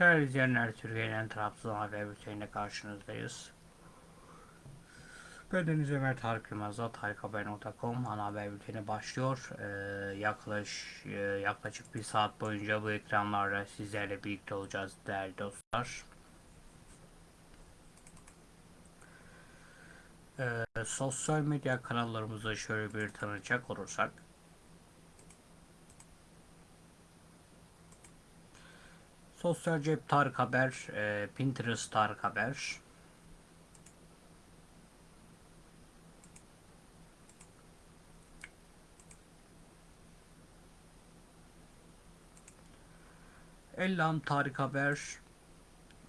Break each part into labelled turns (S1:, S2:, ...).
S1: Değerli izleyenler, Türkiye'nin Trabzon haber bülteniyle karşınızdayız. Deniz Ömer Tarık Yılmaz'da tarikhaber.com ana haber bülteni başlıyor. Ee, yaklaş, e, yaklaşık bir saat boyunca bu ekranlarda sizlerle birlikte olacağız değerli dostlar. Ee, sosyal medya kanallarımızı şöyle bir tanıcak olursak. Sosyal Cep Tarık Haber, e, Pinterest Tarık Haber, Ellam Tarık Haber,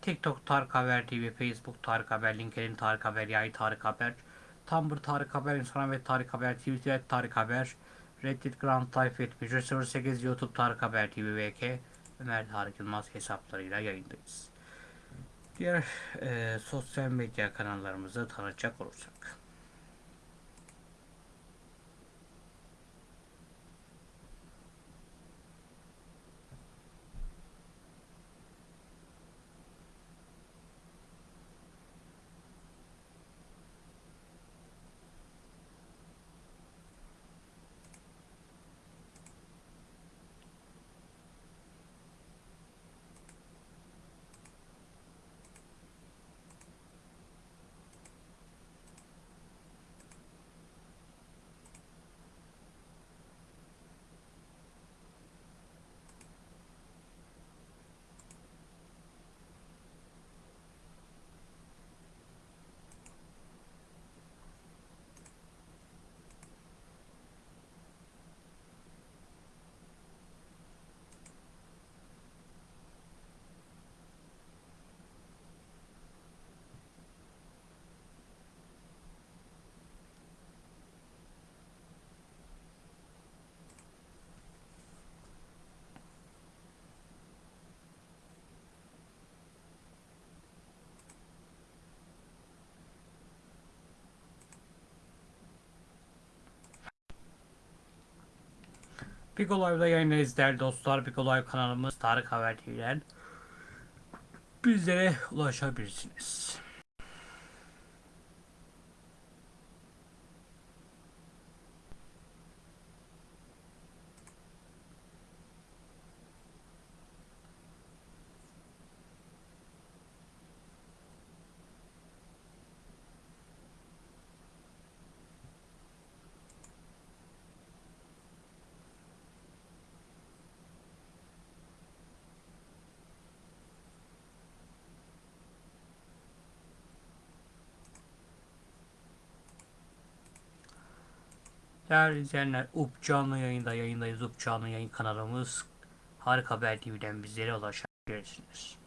S1: TikTok Tarık Haber TV, Facebook Tarık Haber, LinkedIn Tarık Haber, Yay Tarık Haber, Tumblr Tarık Haber, Instagram ve Tarık Haber, Twitter Tarık Haber, Reddit Grand Type 7508, YouTube Tarık Haber TV VK, Ömer Tarık Yılmaz hesaplarıyla yayındayız. Diğer e, sosyal medya kanallarımızı tanıtacak olursak. Pico Live'da yayındayız değerli dostlar. Pico Live kanalımız Tarık Haber TV'den bizlere ulaşabilirsiniz. Değerli izleyenler, UP canlı yayında yayındayız. UP canlı yayın kanalımız Harika Haber TV'den bizlere ulaşabilirsiniz.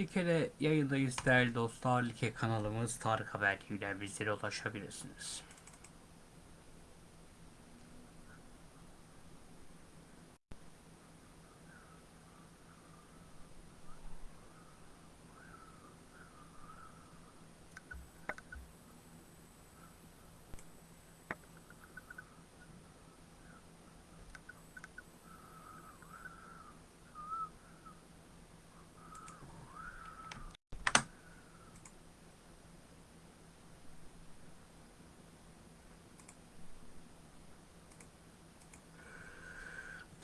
S1: Like'de yayındayız değerli dostlar. Like kanalımız Tarık Haber TV'den bizlere ulaşabilirsiniz.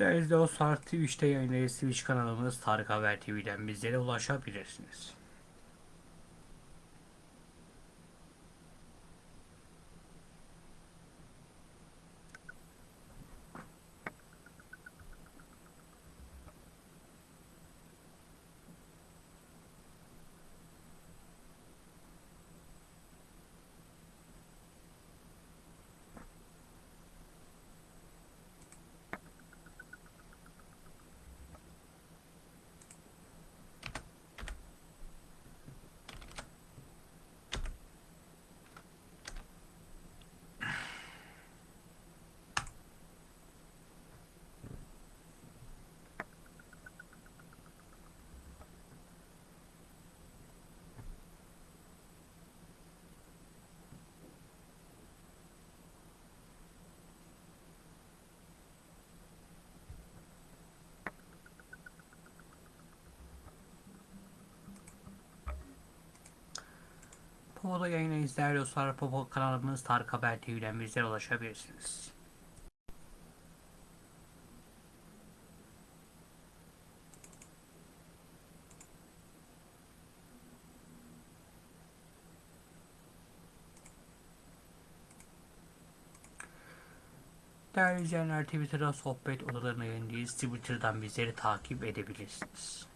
S1: Değerli dostlar Twitch'te yayındayız. Twitch kanalımız Tarık Haber TV'den bizlere ulaşabilirsiniz. Popo'da yayınlayız değerli dostlar. Popo kanalımız Tarık Haber TV'den bizlere ulaşabilirsiniz. Değerli izleyenler Twitter'da sohbet odalarına yayındayız. Twitter'dan bizleri takip edebilirsiniz.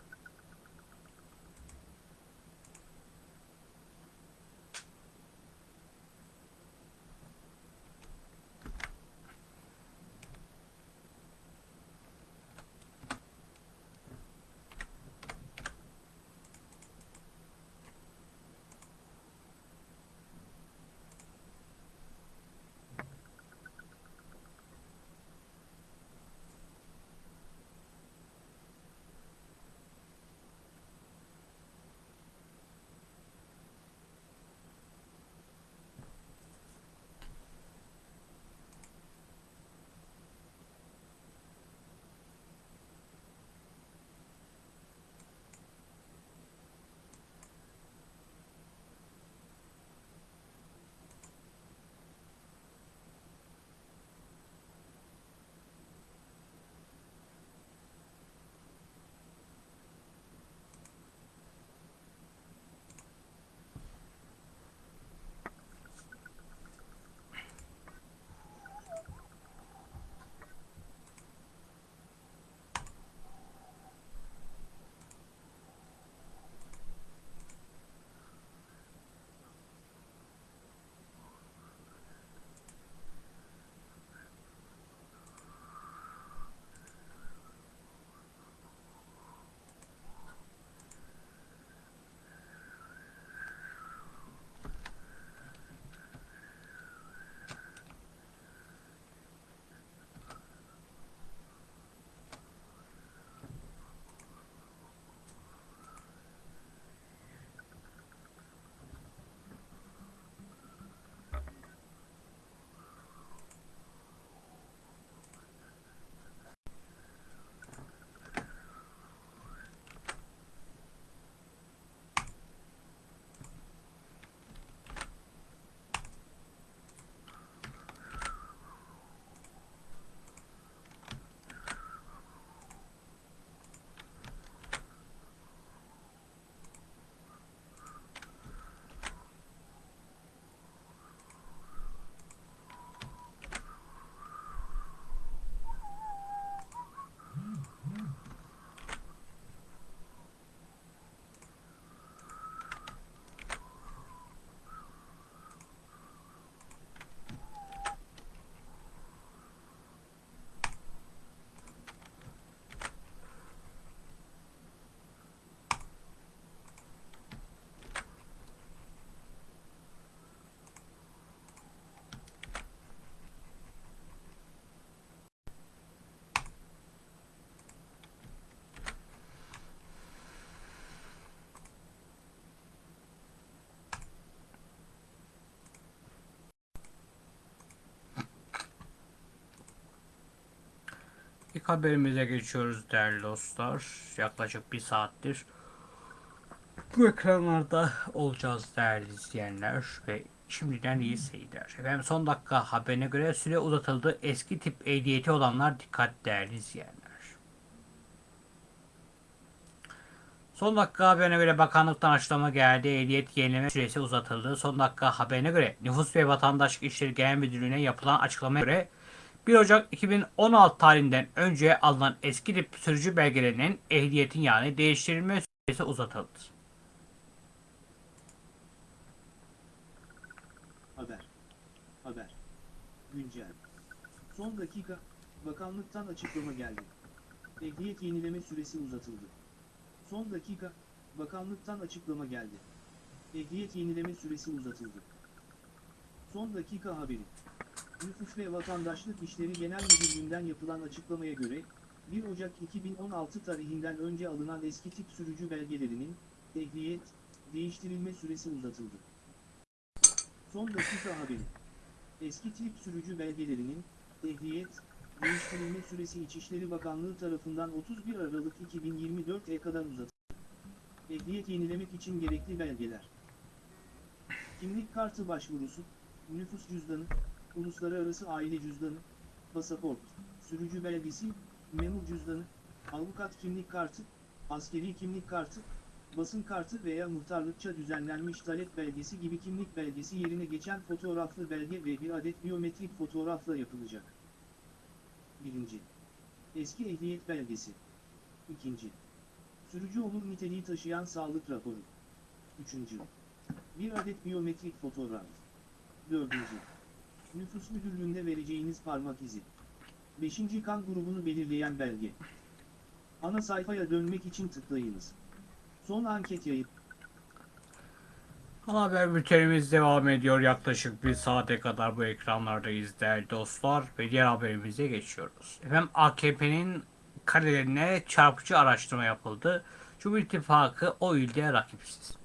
S1: İlk haberimize geçiyoruz değerli dostlar. Yaklaşık bir saattir bu ekranlarda olacağız değerli izleyenler ve şimdiden iyi seyirler. Efendim son dakika haberine göre süre uzatıldı. Eski tip ehliyeti olanlar dikkat değerli izleyenler. Son dakika haberine göre bakanlıktan açıklama geldi. Ehliyet yenileme süresi uzatıldı. Son dakika haberine göre Nüfus ve Vatandaşlık İşleri Genel Müdürlüğü'ne yapılan açıklamaya göre 1 Ocak 2016 tarihinden önce alınan eski tip sürücü belgelerinin ehliyetin yani değiştirilme süresi uzatıldı.
S2: Haber. Haber. Güncel. Son dakika, bakanlıktan açıklama geldi. Ehliyet yenileme süresi uzatıldı. Son dakika, bakanlıktan açıklama geldi. Ehliyet yenileme süresi uzatıldı. Son dakika haberi. Nüfus ve Vatandaşlık İşleri Genel Müdürlüğü'nden yapılan açıklamaya göre, 1 Ocak 2016 tarihinden önce alınan eski tip sürücü belgelerinin, ehliyet, değiştirilme süresi uzatıldı. Son dakika haberi. Eski tip sürücü belgelerinin, ehliyet, değiştirilme süresi İçişleri Bakanlığı tarafından 31 Aralık 2024'e kadar uzatıldı. Ehliyet yenilemek için gerekli belgeler. kimlik kartı başvurusu, nüfus cüzdanı, uluslararası aile cüzdanı, pasaport, sürücü belgesi, memur cüzdanı, avukat kimlik kartı, askeri kimlik kartı, basın kartı veya muhtarlıkça düzenlenmiş talep belgesi gibi kimlik belgesi yerine geçen fotoğraflı belge ve bir adet biyometrik fotoğrafla yapılacak. 1. Eski ehliyet belgesi. 2. Sürücü olur niteliği taşıyan sağlık raporu. 3. Bir adet biyometrik fotoğraf. 4. Nüfus müdürlüğünde vereceğiniz parmak izi. 5. kan grubunu belirleyen belge. Ana sayfaya dönmek için tıklayınız. Son anket yayın.
S1: Ana haber bültenimiz devam ediyor. Yaklaşık bir saate kadar bu ekranlardayız değerli dostlar. Ve diğer haberimize geçiyoruz. Efendim AKP'nin kalelerine çarpıcı araştırma yapıldı. Cumhur İttifakı o ilde rakipsiz.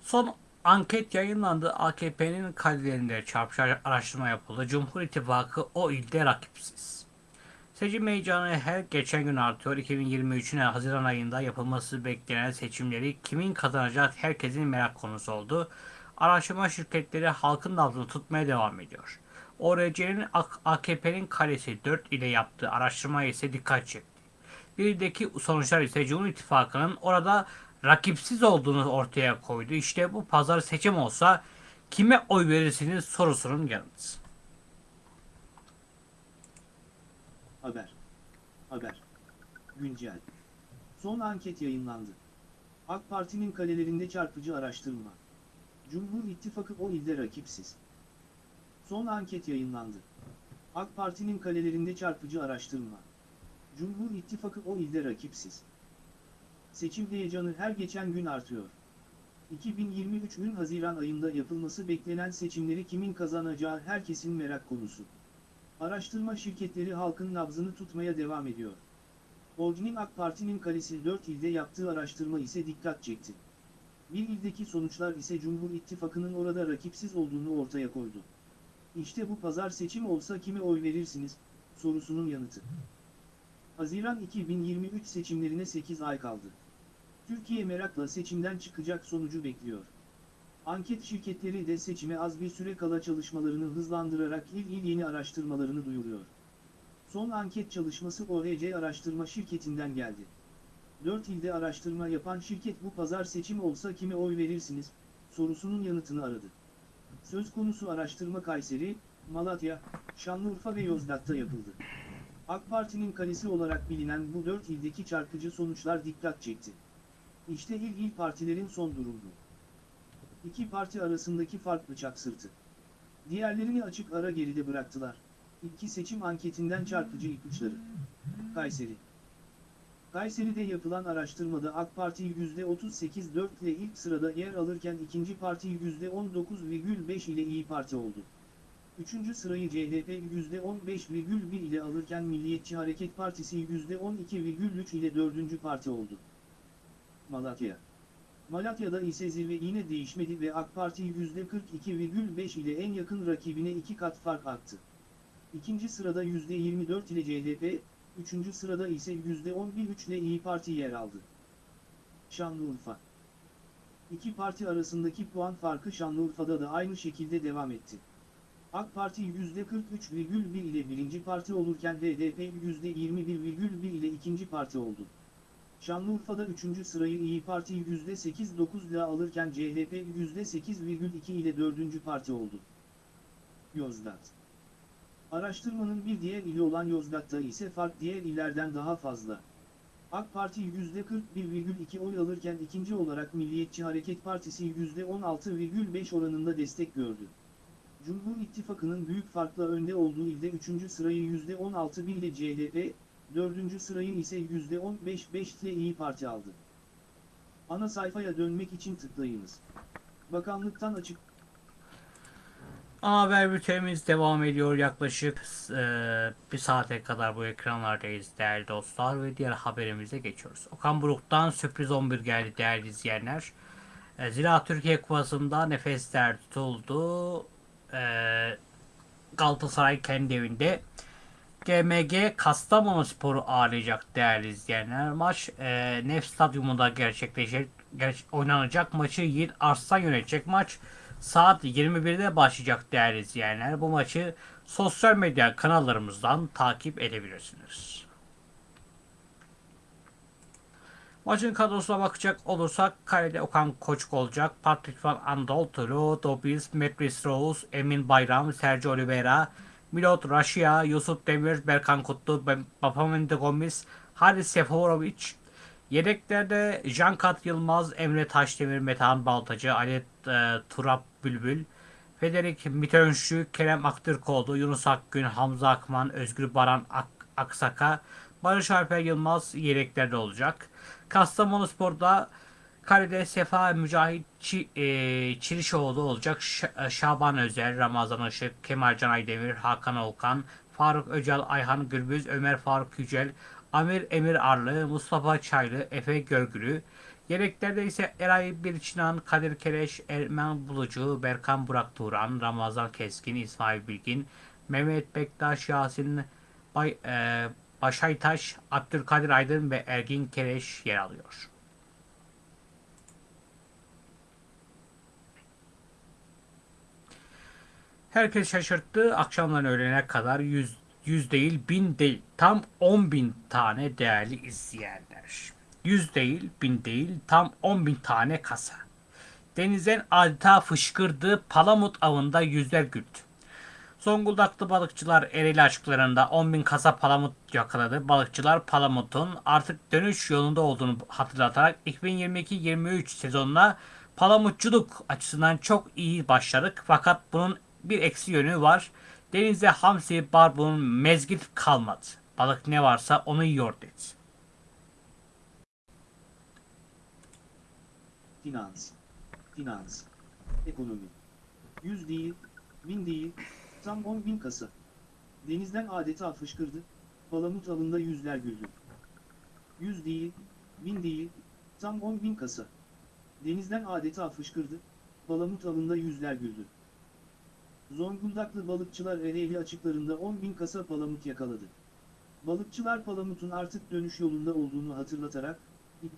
S1: Son anket yayınlandı. AKP'nin kalelerinde çarpıcı araştırma yapıldı. Cumhur İttifakı o ilde rakipsiz. Seçim heyecanı her geçen gün artıyor. 2023'ün Haziran ayında yapılması beklenen seçimleri kimin kazanacak herkesin merak konusu oldu. Araştırma şirketleri halkın nabzını tutmaya devam ediyor. ORC'nin AKP'nin kalesi 4 ile yaptığı araştırma ise dikkat çekti. Birdeki sonuçlar ise Cumhur İttifakı'nın orada rakipsiz olduğunu ortaya koydu. İşte bu pazar seçim olsa kime oy verirsiniz sorusunun yanıtı.
S2: Haber. Haber. Güncel. Son anket yayınlandı. AK Parti'nin kalelerinde çarpıcı araştırma. Cumhur İttifakı o ilde rakipsiz. Son anket yayınlandı. AK Parti'nin kalelerinde çarpıcı araştırma. Cumhur İttifakı o ilde rakipsiz. Seçim heyecanı her geçen gün artıyor. 2023'ün Haziran ayında yapılması beklenen seçimleri kimin kazanacağı herkesin merak konusu. Araştırma şirketleri halkın nabzını tutmaya devam ediyor. Ordu'nun AK Parti'nin kalesi 4 ilde yaptığı araştırma ise dikkat çekti. Bir ildeki sonuçlar ise Cumhur İttifakı'nın orada rakipsiz olduğunu ortaya koydu. İşte bu pazar seçim olsa kime oy verirsiniz, sorusunun yanıtı. Haziran 2023 seçimlerine 8 ay kaldı. Türkiye merakla seçimden çıkacak sonucu bekliyor. Anket şirketleri de seçime az bir süre kala çalışmalarını hızlandırarak il il yeni araştırmalarını duyuruyor. Son anket çalışması ORC araştırma şirketinden geldi. 4 ilde araştırma yapan şirket bu pazar seçim olsa kime oy verirsiniz, sorusunun yanıtını aradı. Söz konusu araştırma Kayseri, Malatya, Şanlıurfa ve Yozgat'ta yapıldı. AK Parti'nin kalesi olarak bilinen bu 4 ildeki çarpıcı sonuçlar dikkat çekti. İşte il il partilerin son durumu. İki parti arasındaki fark bıçak sırtı. Diğerlerini açık ara geride bıraktılar. İki seçim anketinden çarpıcı ipuçları. Kayseri. Kayseri'de yapılan araştırmada AK Parti %38.4 ile ilk sırada yer alırken ikinci parti %19,5 ile İyi Parti oldu. Üçüncü sırayı CHP %15,1 ile alırken Milliyetçi Hareket Partisi %12,3 ile dördüncü parti oldu. Malatya. Malatya'da ise zirve yine değişmedi ve AK Parti %42,5 ile en yakın rakibine iki kat fark attı. İkinci sırada %24 ile CHP, üçüncü sırada ise %11,3 ile İyi Parti yer aldı. Şanlıurfa İki parti arasındaki puan farkı Şanlıurfa'da da aynı şekilde devam etti. AK Parti %43,1 ile birinci parti olurken HDP %21,1 ile ikinci parti oldu. Şanlıurfa'da 3. sırayı İyi Parti %8,9 ile alırken CHP %8,2 ile 4. parti oldu. Yozgat Araştırmanın bir diğer ili olan Yozgat'ta ise fark diğer illerden daha fazla. AK Parti %41,2 oy alırken ikinci olarak Milliyetçi Hareket Partisi %16,5 oranında destek gördü. Cumhur İttifakı'nın büyük farkla önde olduğu ilde 3. sırayı %16,1 ile CHP, Dördüncü sırayı ise %15-5 ile İyi Parti aldı. Ana sayfaya dönmek için tıklayınız. Bakanlıktan açık...
S1: Haber bültenimiz devam ediyor. Yaklaşık e, bir saate kadar bu ekranlardayız değerli dostlar ve diğer haberimize geçiyoruz. Okan Buruk'tan sürpriz 11 geldi değerli izleyenler. E, Zira Türkiye Kupası'nda nefesler tutuldu. E, Galatasaray kendi evinde GMG Kastamonu Sporu ağırlayacak değerli izleyenler. Maç e, Nef Stadyumunda gerçekleşecek. ger- oynanacak maçı Yiğit Arslan yönetecek maç saat 21'de başlayacak değerli izleyenler. Bu maçı sosyal medya kanallarımızdan takip edebilirsiniz. Maçın kadrosuna bakacak olursak kalede Okan Koçuk olacak. Patrick Van Andoltulu, Dobis, Metris Rose, Emin Bayram, Sergio Oliveira, Milot Raşia, Yusuf Demir, Berkan Kutlu, Bapamende Gomis, Haris Seforovic. Yedeklerde Jankat Yılmaz, Emre Taşdemir, Metehan Baltacı, Ali e, Turap Bülbül, Federik Mitönşü, Kerem Aktürkoğlu, Yunus Akgün, Hamza Akman, Özgür Baran Ak- Aksaka, Barış Alper Yılmaz yedeklerde olacak. Kastamonu Spor'da kalede Sefa Mücahit Çi, e, Çirişoğlu olacak. Ş- e, Şaban Özer, Ramazan Işık, Kemal Can Aydemir, Hakan Olkan, Faruk Öcal, Ayhan Gürbüz, Ömer Faruk Yücel, Amir Emir Arlı, Mustafa Çaylı, Efe Görgülü. Yedeklerde ise Eray Birçinan, Kadir Kereş, Ermen Bulucu, Berkan Burak Turan, Ramazan Keskin, İsmail Bilgin, Mehmet Bektaş, Yasin Bay, e, Başaytaş, Abdülkadir Aydın ve Ergin Kereş yer alıyor. Herkes şaşırttı. Akşamdan öğlene kadar 100, 100 değil 1000 değil tam 10 bin tane değerli izleyenler. 100 değil 1000 değil tam 10 bin tane kasa. Denizden adeta fışkırdı. Palamut avında yüzler güldü. Zonguldaklı balıkçılar Ereğli açıklarında 10.000 kasa palamut yakaladı. Balıkçılar palamutun artık dönüş yolunda olduğunu hatırlatarak 2022-23 sezonuna palamutçuluk açısından çok iyi başladık. Fakat bunun bir eksi yönü var. Denizde hamsi, barbun, mezgit kalmadı. Balık ne varsa onu yiyor dedi.
S2: Finans. Finans. Ekonomi. 100 değil, 1000 değil, tam 10 bin kasa. Denizden adeta fışkırdı, palamut avında yüzler güldü. 100 değil, 1000 değil, tam 10 bin kasa. Denizden adeta fışkırdı, palamut avında yüzler güldü. Zonguldaklı balıkçılar Ereğli açıklarında 10 bin kasa palamut yakaladı. Balıkçılar palamutun artık dönüş yolunda olduğunu hatırlatarak,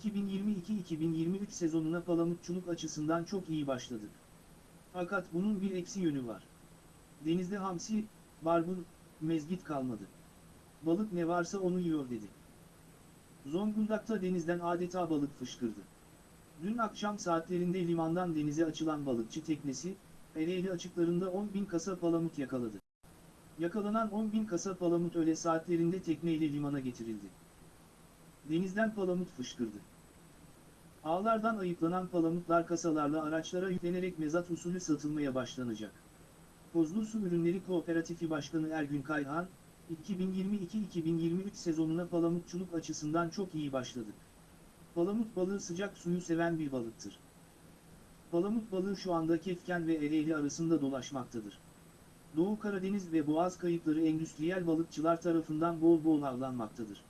S2: 2022-2023 sezonuna palamutçuluk açısından çok iyi başladık. Fakat bunun bir eksi yönü var. Denizde hamsi, barbun, mezgit kalmadı. Balık ne varsa onu yiyor dedi. Zonguldak'ta denizden adeta balık fışkırdı. Dün akşam saatlerinde limandan denize açılan balıkçı teknesi, Ereğli açıklarında 10 bin kasa palamut yakaladı. Yakalanan 10 bin kasa palamut öğle saatlerinde tekneyle limana getirildi. Denizden palamut fışkırdı. Ağlardan ayıklanan palamutlar kasalarla araçlara yüklenerek mezat usulü satılmaya başlanacak. Kozlu Su Ürünleri Kooperatifi Başkanı Ergün Kayhan, 2022-2023 sezonuna palamutçuluk açısından çok iyi başladık. Palamut balığı sıcak suyu seven bir balıktır. Palamut balığı şu anda Kefken ve Ereğli arasında dolaşmaktadır. Doğu Karadeniz ve Boğaz kayıkları endüstriyel balıkçılar tarafından bol bol avlanmaktadır.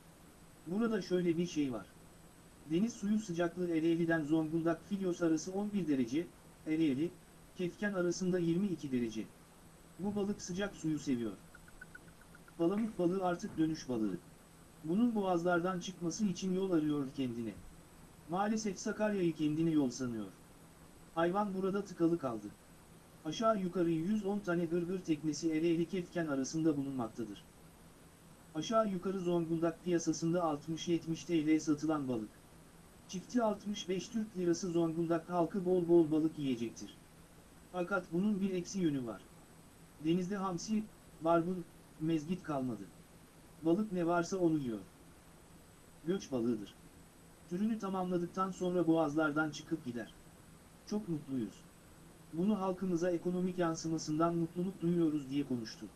S2: Burada şöyle bir şey var. Deniz suyu sıcaklığı Ereğli'den Zonguldak Filyos arası 11 derece, Ereğli, Kefken arasında 22 derece. Bu balık sıcak suyu seviyor. Palamut balığı artık dönüş balığı. Bunun boğazlardan çıkması için yol arıyor kendine. Maalesef Sakarya'yı kendine yol sanıyor. Hayvan burada tıkalı kaldı. Aşağı yukarı 110 tane gırgır teknesi Ereğli Kefken arasında bulunmaktadır. Aşağı yukarı Zonguldak piyasasında 60-70 TL satılan balık. Çifti 65 Türk Lirası Zonguldak halkı bol bol balık yiyecektir. Fakat bunun bir eksi yönü var. Denizde hamsi, barbun, mezgit kalmadı. Balık ne varsa onu yiyor. Göç balığıdır. Türünü tamamladıktan sonra boğazlardan çıkıp gider. Çok mutluyuz. Bunu halkımıza ekonomik yansımasından mutluluk duyuyoruz diye konuştu.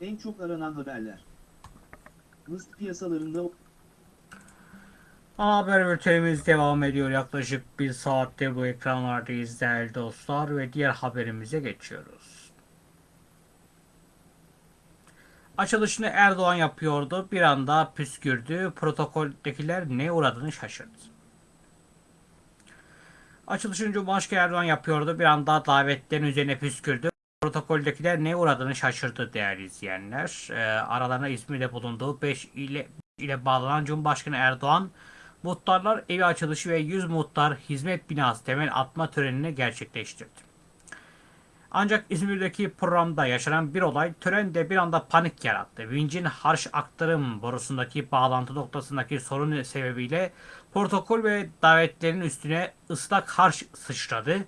S2: En çok aranan haberler. Mısır piyasalarında
S1: haber bültenimiz devam ediyor. Yaklaşık bir saatte bu ekranlardayız değerli dostlar ve diğer haberimize geçiyoruz. Açılışını Erdoğan yapıyordu. Bir anda püskürdü. Protokoldekiler ne uğradığını şaşırdı. Açılışını Cumhurbaşkanı Erdoğan yapıyordu. Bir anda davetlerin üzerine püskürdü. Protokoldekiler ne uğradığını şaşırdı değerli izleyenler. Ee, aralarında İzmir'de bulunduğu 5 ile ile bağlanan Cumhurbaşkanı Erdoğan Muhtarlar evi açılışı ve 100 muhtar hizmet binası temel atma törenini gerçekleştirdi. Ancak İzmir'deki programda yaşanan bir olay törende bir anda panik yarattı. Vincin harç aktarım borusundaki bağlantı noktasındaki sorun sebebiyle protokol ve davetlerin üstüne ıslak harç sıçradı.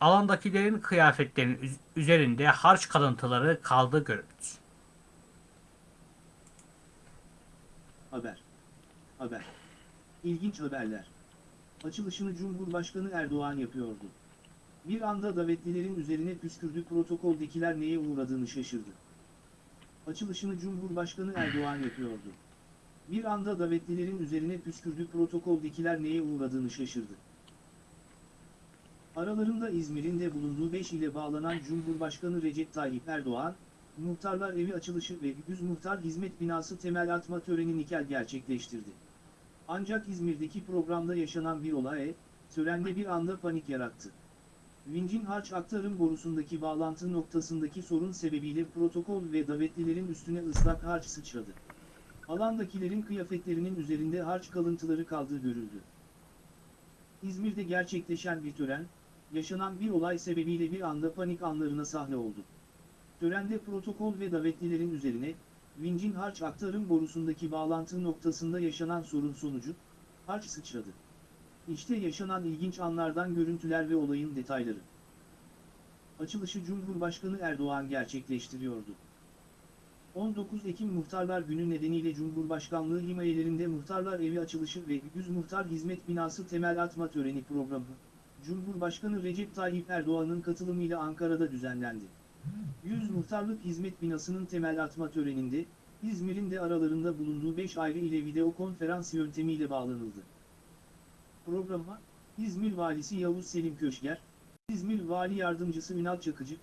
S1: Alandakilerin kıyafetlerinin üz- üzerinde harç kalıntıları kaldı görüldü.
S2: Haber. Haber. İlginç haberler. Açılışını Cumhurbaşkanı Erdoğan yapıyordu. Bir anda davetlilerin üzerine püskürdü protokoldekiler neye uğradığını şaşırdı. Açılışını Cumhurbaşkanı Erdoğan yapıyordu. Bir anda davetlilerin üzerine püskürdü protokoldekiler neye uğradığını şaşırdı. Aralarında İzmir'in de bulunduğu 5 ile bağlanan Cumhurbaşkanı Recep Tayyip Erdoğan, Muhtarlar Evi açılışı ve 100 Muhtar Hizmet Binası temel atma töreni nikel gerçekleştirdi. Ancak İzmir'deki programda yaşanan bir olay, törende bir anda panik yarattı. Vincin harç aktarım borusundaki bağlantı noktasındaki sorun sebebiyle protokol ve davetlilerin üstüne ıslak harç sıçradı. Alandakilerin kıyafetlerinin üzerinde harç kalıntıları kaldığı görüldü. İzmir'de gerçekleşen bir tören, yaşanan bir olay sebebiyle bir anda panik anlarına sahne oldu. Törende protokol ve davetlilerin üzerine, vincin harç aktarım borusundaki bağlantı noktasında yaşanan sorun sonucu, harç sıçradı. İşte yaşanan ilginç anlardan görüntüler ve olayın detayları. Açılışı Cumhurbaşkanı Erdoğan gerçekleştiriyordu. 19 Ekim Muhtarlar Günü nedeniyle Cumhurbaşkanlığı himayelerinde Muhtarlar Evi açılışı ve 100 Muhtar Hizmet Binası temel atma töreni programı, Cumhurbaşkanı Recep Tayyip Erdoğan'ın katılımıyla Ankara'da düzenlendi. 100 Muhtarlık Hizmet Binası'nın temel atma töreninde, İzmir'in de aralarında bulunduğu 5 ayrı ile video konferans yöntemiyle bağlanıldı. Programa, İzmir Valisi Yavuz Selim Köşker, İzmir Vali Yardımcısı Ünal Çakıcı,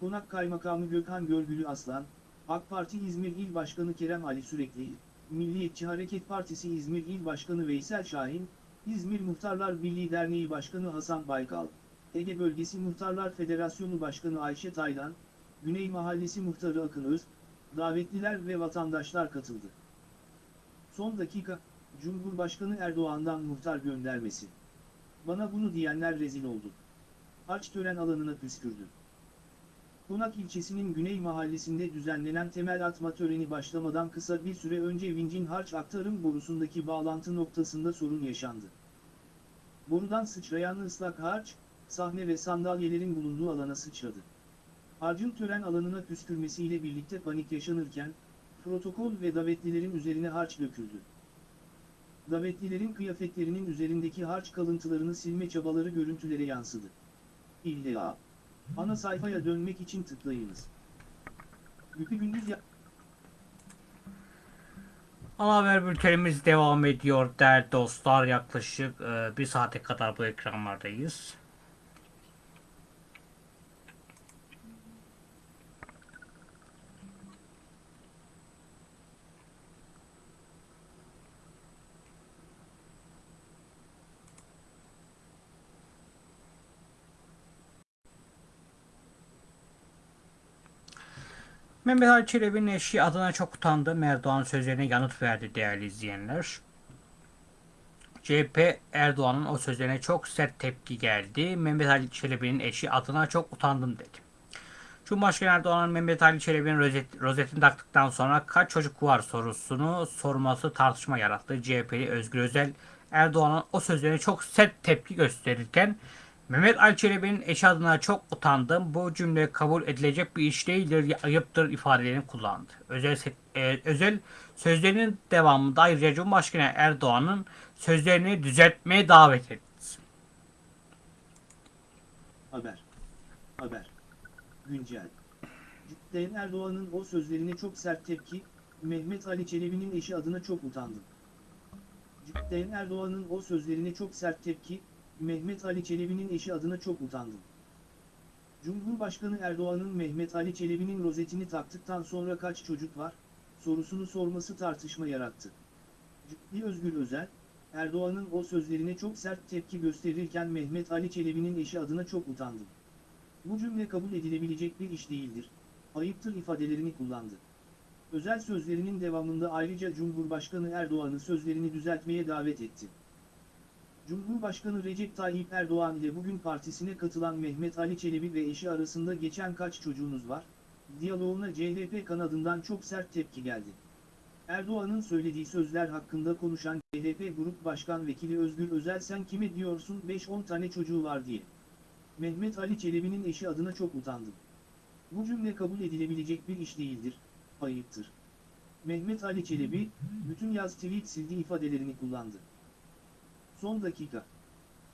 S2: Konak Kaymakamı Gökhan Görgülü Aslan, AK Parti İzmir İl Başkanı Kerem Ali Sürekli, Milliyetçi Hareket Partisi İzmir İl Başkanı Veysel Şahin, İzmir Muhtarlar Birliği Derneği Başkanı Hasan Baykal, Ege Bölgesi Muhtarlar Federasyonu Başkanı Ayşe Taylan, Güney Mahallesi Muhtarı Akın Öz, davetliler ve vatandaşlar katıldı. Son dakika, Cumhurbaşkanı Erdoğan'dan muhtar göndermesi. Bana bunu diyenler rezil oldu. Harç tören alanına püskürdü. Konak ilçesinin Güney Mahallesi'nde düzenlenen temel atma töreni başlamadan kısa bir süre önce Vincin harç aktarım borusundaki bağlantı noktasında sorun yaşandı. Borudan sıçrayan ıslak harç, sahne ve sandalyelerin bulunduğu alana sıçradı. Harcın tören alanına püskürmesiyle birlikte panik yaşanırken, protokol ve davetlilerin üzerine harç döküldü. Davetlilerin kıyafetlerinin üzerindeki harç kalıntılarını silme çabaları görüntülere yansıdı. İlla. Ana sayfaya dönmek için tıklayınız. Güpü gündüz ya...
S1: Ana haber bültenimiz devam ediyor değerli dostlar. Yaklaşık e, bir saate kadar bu ekranlardayız. Mehmet Ali Çelebi'nin eşi adına çok utandı. Erdoğan sözlerine yanıt verdi değerli izleyenler. CHP Erdoğan'ın o sözlerine çok sert tepki geldi. Mehmet Ali Çelebi'nin eşi adına çok utandım dedi. Cumhurbaşkanı Erdoğan'ın Mehmet Ali Çelebi'nin rozet, rozetini taktıktan sonra kaç çocuk var sorusunu sorması tartışma yarattı. CHP'li Özgür Özel Erdoğan'ın o sözlerine çok sert tepki gösterirken Mehmet Ali Çelebi'nin eşi adına çok utandım. Bu cümle kabul edilecek bir iş değildir, ayıptır ifadelerini kullandı. Özel, e, özel sözlerinin devamında ayrıca Cumhurbaşkanı Erdoğan'ın sözlerini düzeltmeye davet etti.
S2: Haber. Haber. Güncel. Sayın Erdoğan'ın o sözlerine çok sert tepki, Mehmet Ali Çelebi'nin eşi adına çok utandım. Sayın Erdoğan'ın o sözlerine çok sert tepki, Mehmet Ali Çelebi'nin eşi adına çok utandım. Cumhurbaşkanı Erdoğan'ın Mehmet Ali Çelebi'nin rozetini taktıktan sonra kaç çocuk var, sorusunu sorması tartışma yarattı. Ciddi Özgür Özel, Erdoğan'ın o sözlerine çok sert tepki gösterirken Mehmet Ali Çelebi'nin eşi adına çok utandım. Bu cümle kabul edilebilecek bir iş değildir, ayıptır ifadelerini kullandı. Özel sözlerinin devamında ayrıca Cumhurbaşkanı Erdoğan'ı sözlerini düzeltmeye davet etti. Cumhurbaşkanı Recep Tayyip Erdoğan ile bugün partisine katılan Mehmet Ali Çelebi ve eşi arasında geçen kaç çocuğunuz var? Diyaloğuna CHP kanadından çok sert tepki geldi. Erdoğan'ın söylediği sözler hakkında konuşan CHP Grup Başkan Vekili Özgür Özel sen kime diyorsun 5-10 tane çocuğu var diye. Mehmet Ali Çelebi'nin eşi adına çok utandım. Bu cümle kabul edilebilecek bir iş değildir, ayıptır. Mehmet Ali Çelebi, bütün yaz tweet sildi ifadelerini kullandı. Son dakika.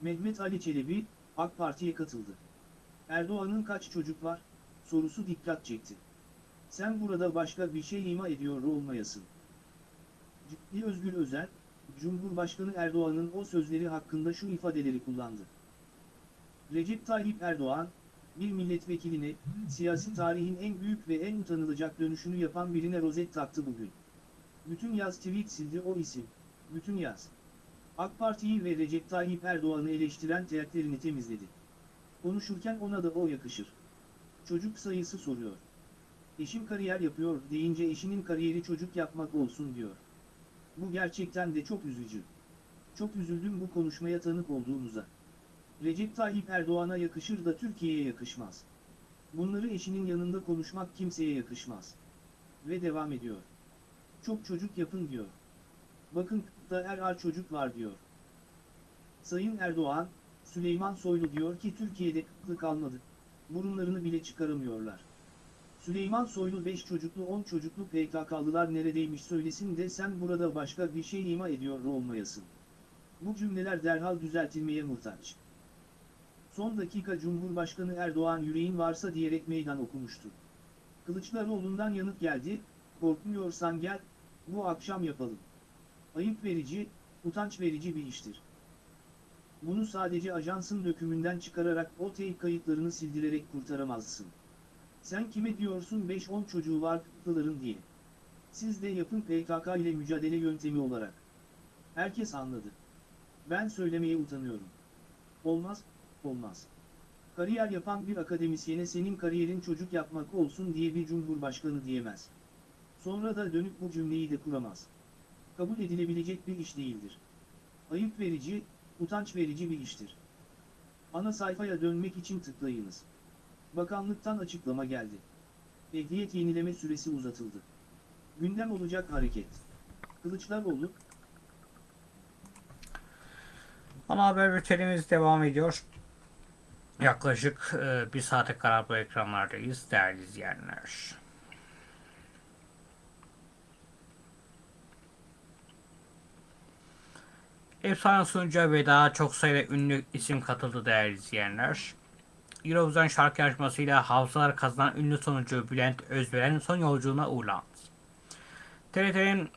S2: Mehmet Ali Çelebi, AK Parti'ye katıldı. Erdoğan'ın kaç çocuk var? Sorusu dikkat çekti. Sen burada başka bir şey ima ediyor olmayasın. Ciddi Özgür Özel, Cumhurbaşkanı Erdoğan'ın o sözleri hakkında şu ifadeleri kullandı. Recep Tayyip Erdoğan, bir milletvekiline, siyasi tarihin en büyük ve en utanılacak dönüşünü yapan birine rozet taktı bugün. Bütün yaz tweet sildi o isim. Bütün yaz. AK Parti'yi ve Recep Tayyip Erdoğan'ı eleştiren teğetlerini temizledi. Konuşurken ona da o yakışır. Çocuk sayısı soruyor. Eşim kariyer yapıyor deyince eşinin kariyeri çocuk yapmak olsun diyor. Bu gerçekten de çok üzücü. Çok üzüldüm bu konuşmaya tanık olduğumuza. Recep Tayyip Erdoğan'a yakışır da Türkiye'ye yakışmaz. Bunları eşinin yanında konuşmak kimseye yakışmaz. Ve devam ediyor. Çok çocuk yapın diyor. Bakın da er ar çocuk var diyor. Sayın Erdoğan, Süleyman Soylu diyor ki Türkiye'de kıtlık kalmadı. Burunlarını bile çıkaramıyorlar. Süleyman Soylu 5 çocuklu 10 çocuklu PKK'lılar neredeymiş söylesin de sen burada başka bir şey ima ediyor olmayasın. Bu cümleler derhal düzeltilmeye muhtaç. Son dakika Cumhurbaşkanı Erdoğan yüreğin varsa diyerek meydan okumuştu. Kılıçdaroğlu'ndan yanıt geldi, korkmuyorsan gel, bu akşam yapalım. Ayıp verici, utanç verici bir iştir. Bunu sadece ajansın dökümünden çıkararak o teyp kayıtlarını sildirerek kurtaramazsın. Sen kime diyorsun 5-10 çocuğu var kıtlıların diye. Siz de yapın PKK ile mücadele yöntemi olarak. Herkes anladı. Ben söylemeye utanıyorum. Olmaz, olmaz. Kariyer yapan bir akademisyene senin kariyerin çocuk yapmak olsun diye bir cumhurbaşkanı diyemez. Sonra da dönüp bu cümleyi de kuramaz. Kabul edilebilecek bir iş değildir. Ayıp verici, utanç verici bir iştir. Ana sayfaya dönmek için tıklayınız. Bakanlıktan açıklama geldi. Ehliyet yenileme süresi uzatıldı. Gündem olacak hareket. Kılıçdaroğlu,
S1: Ana haber bültenimiz devam ediyor. Yaklaşık e, bir saate kadar bu ekranlardayız değerli izleyenler. Efsane sunucuya ve daha çok sayıda ünlü isim katıldı değerli izleyenler. Eurovision şarkı yarışmasıyla hafızalar kazanan ünlü sunucu Bülent Özveren son yolculuğuna uğurlandı. TRT'nin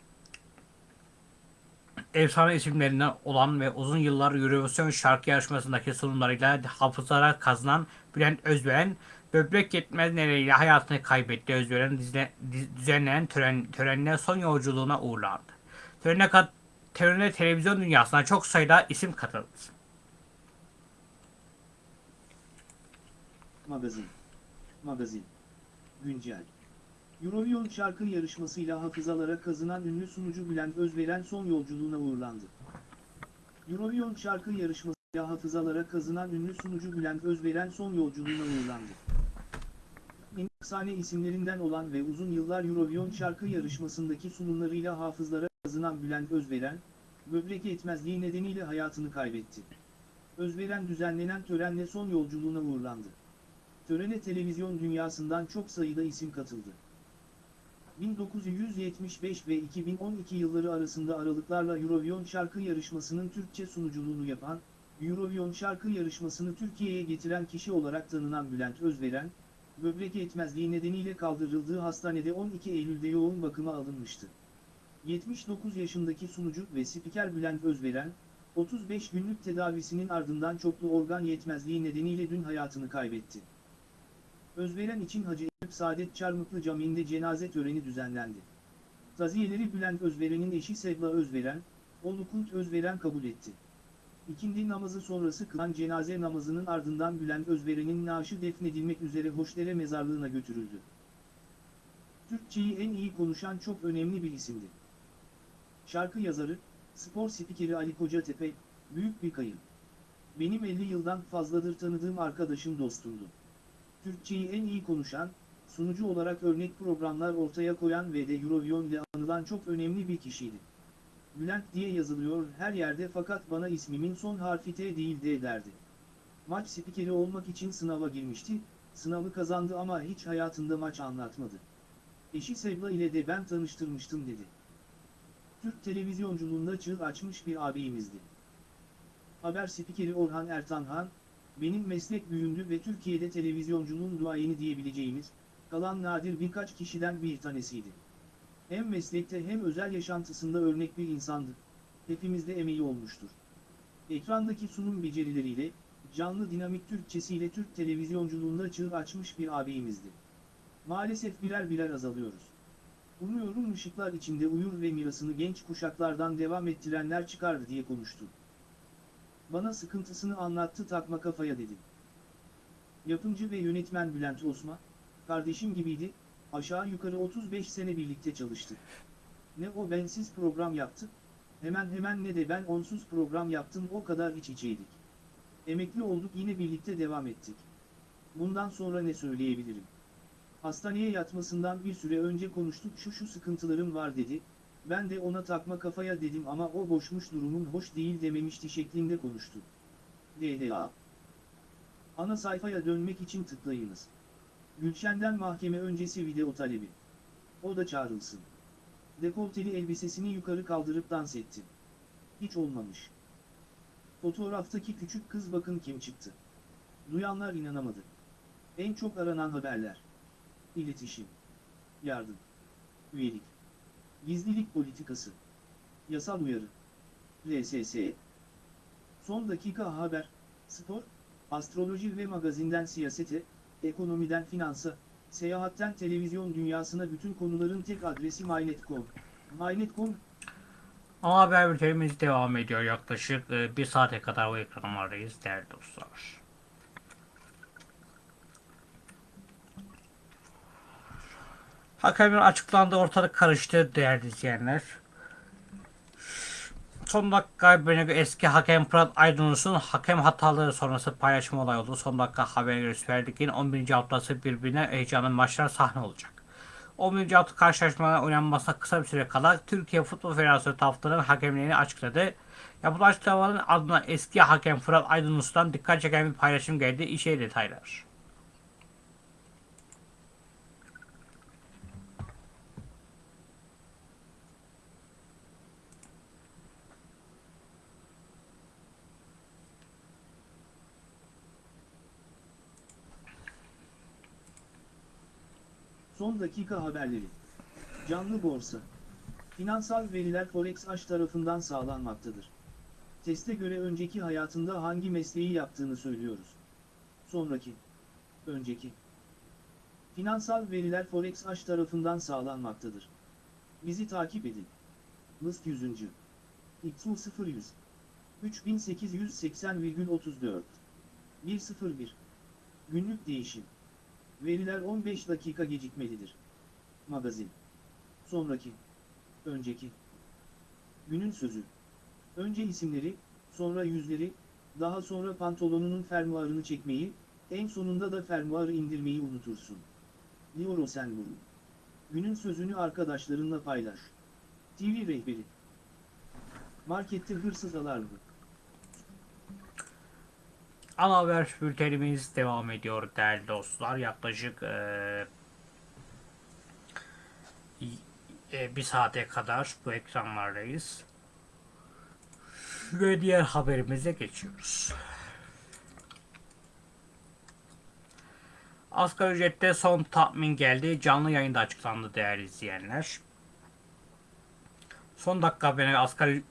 S1: efsane isimlerinden olan ve uzun yıllar Eurovision şarkı yarışmasındaki sunumlarıyla hafızalara kazanan Bülent Özveren, böbrek yetmez nedeniyle hayatını kaybetti. Diz- düzenlenen tören, törenine son yolculuğuna uğurlandı. Törene, kat, törene televizyon dünyasına çok sayıda isim katıldı.
S2: Magazin. Magazin. Güncel. Eurovision şarkı yarışmasıyla hafızalara kazınan ünlü sunucu Bülent Özveren son yolculuğuna uğurlandı. Eurovision şarkı yarışmasıyla hafızalara kazınan ünlü sunucu Bülent Özveren son yolculuğuna uğurlandı. Efsane isimlerinden olan ve uzun yıllar Eurovision şarkı yarışmasındaki sunumlarıyla hafızlara kazınan Bülent Özveren, böbrek yetmezliği nedeniyle hayatını kaybetti. Özveren düzenlenen törenle son yolculuğuna uğurlandı. Törene televizyon dünyasından çok sayıda isim katıldı. 1975 ve 2012 yılları arasında aralıklarla Eurovision şarkı yarışmasının Türkçe sunuculuğunu yapan, Eurovision şarkı yarışmasını Türkiye'ye getiren kişi olarak tanınan Bülent Özveren, böbrek yetmezliği nedeniyle kaldırıldığı hastanede 12 Eylül'de yoğun bakıma alınmıştı. 79 yaşındaki sunucu ve spiker Bülent Özveren, 35 günlük tedavisinin ardından çoklu organ yetmezliği nedeniyle dün hayatını kaybetti. Özveren için Hacı Eyüp Saadet Çarmıklı Camii'nde cenaze töreni düzenlendi. Taziyeleri Bülent Özveren'in eşi Sevda Özveren, oğlu Kult Özveren kabul etti. İkindi namazı sonrası kılan cenaze namazının ardından Bülent Özveren'in naaşı defnedilmek üzere Hoşdere mezarlığına götürüldü. Türkçeyi en iyi konuşan çok önemli bir isimdi. Şarkı yazarı, spor spikeri Ali Kocatepe, Büyük bir kayıp. Benim 50 yıldan fazladır tanıdığım arkadaşım dostumdu. Türkçeyi en iyi konuşan, sunucu olarak örnek programlar ortaya koyan ve de Eurovision ile anılan çok önemli bir kişiydi. Bülent diye yazılıyor her yerde fakat bana ismimin son harfi T değil D derdi. Maç spikeri olmak için sınava girmişti, sınavı kazandı ama hiç hayatında maç anlatmadı. Eşi Sebla ile de ben tanıştırmıştım dedi. Türk televizyonculuğunda çığ açmış bir ağabeyimizdi. Haber spikeri Orhan Ertanhan, benim meslek büyüğümdü ve Türkiye'de televizyonculuğun duayeni diyebileceğimiz, kalan nadir birkaç kişiden bir tanesiydi. Hem meslekte hem özel yaşantısında örnek bir insandı. Hepimizde emeği olmuştur. Ekrandaki sunum becerileriyle, canlı dinamik Türkçesiyle Türk televizyonculuğunda çığ açmış bir ağabeyimizdi. Maalesef birer birer azalıyoruz. Umuyorum ışıklar içinde uyur ve mirasını genç kuşaklardan devam ettirenler çıkar diye konuştu. Bana sıkıntısını anlattı takma kafaya dedi. Yapımcı ve yönetmen Bülent Osman, kardeşim gibiydi, aşağı yukarı 35 sene birlikte çalıştık. Ne o bensiz program yaptı, hemen hemen ne de ben onsuz program yaptım o kadar iç içeydik. Emekli olduk yine birlikte devam ettik. Bundan sonra ne söyleyebilirim? Hastaneye yatmasından bir süre önce konuştuk şu şu sıkıntılarım var dedi, ben de ona takma kafaya dedim ama o boşmuş durumun hoş değil dememişti şeklinde konuştu. DDA Ana sayfaya dönmek için tıklayınız. Gülşen'den mahkeme öncesi video talebi. O da çağrılsın. Dekolteli elbisesini yukarı kaldırıp dans etti. Hiç olmamış. Fotoğraftaki küçük kız bakın kim çıktı. Duyanlar inanamadı. En çok aranan haberler. İletişim. Yardım. Üyelik. Gizlilik politikası. Yasal uyarı. RSS. Son dakika haber, spor, astroloji ve magazinden siyasete, ekonomiden finansa, seyahatten televizyon dünyasına bütün konuların tek adresi MyNet.com. MyNet.com,
S1: Ama haber bültenimiz devam ediyor yaklaşık e, bir saate kadar o ekranlardayız değerli dostlar. Hakemin açıklandığı ortalık karıştı değerli izleyenler. Son dakika haberine göre eski hakem Fırat Aydınus'un hakem hataları sonrası paylaşım olay oldu. Son dakika haberine göre Süper Lig'in 11. haftası birbirine heyecanlı maçlar sahne olacak. 11. hafta karşılaşmaların oynanmasına kısa bir süre kala Türkiye Futbol Federasyonu taraftarının hakemliğini açıkladı. Yapılan açıklamaların ardından eski hakem Fırat Aydınus'tan dikkat çeken bir paylaşım geldi. İşe detaylar.
S2: Son dakika haberleri. Canlı borsa. Finansal veriler Forex Aş tarafından sağlanmaktadır. Teste göre önceki hayatında hangi mesleği yaptığını söylüyoruz. Sonraki. Önceki. Finansal veriler Forex Aş tarafından sağlanmaktadır. Bizi takip edin. List 100. XU 0100. 3880,34. 101. Günlük değişim. Veriler 15 dakika gecikmelidir. Magazin. Sonraki. Önceki. Günün sözü. Önce isimleri, sonra yüzleri, daha sonra pantolonunun fermuarını çekmeyi, en sonunda da fermuarı indirmeyi unutursun. Diyor Osenburg. Günün sözünü arkadaşlarınla paylaş. TV rehberi. Markette hırsız alarmı.
S1: Ana haber bültenimiz devam ediyor değerli dostlar. Yaklaşık eee, e, bir saate kadar bu ekranlardayız. Ve diğer haberimize geçiyoruz. Asgari ücrette son tahmin geldi. Canlı yayında açıklandı değerli izleyenler. Son dakika haberine asgari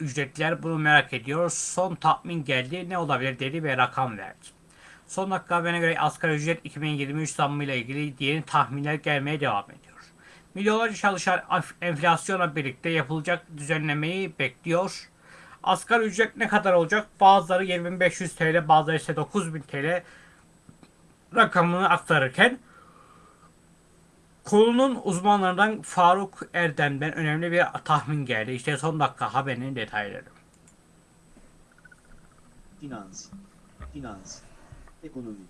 S1: ücretliler bunu merak ediyor. Son tahmin geldi. Ne olabilir dedi ve rakam verdi. Son dakika haberine göre asgari ücret 2023 zammıyla ilgili yeni tahminler gelmeye devam ediyor. Milyonlarca çalışan enflasyonla birlikte yapılacak düzenlemeyi bekliyor. Asgari ücret ne kadar olacak? Bazıları 7500 TL, bazıları ise 9000 TL rakamını aktarırken Konunun uzmanlarından Faruk Erdem'den önemli bir tahmin geldi. İşte son dakika haberinin detayları.
S2: finans, finans, ekonomi.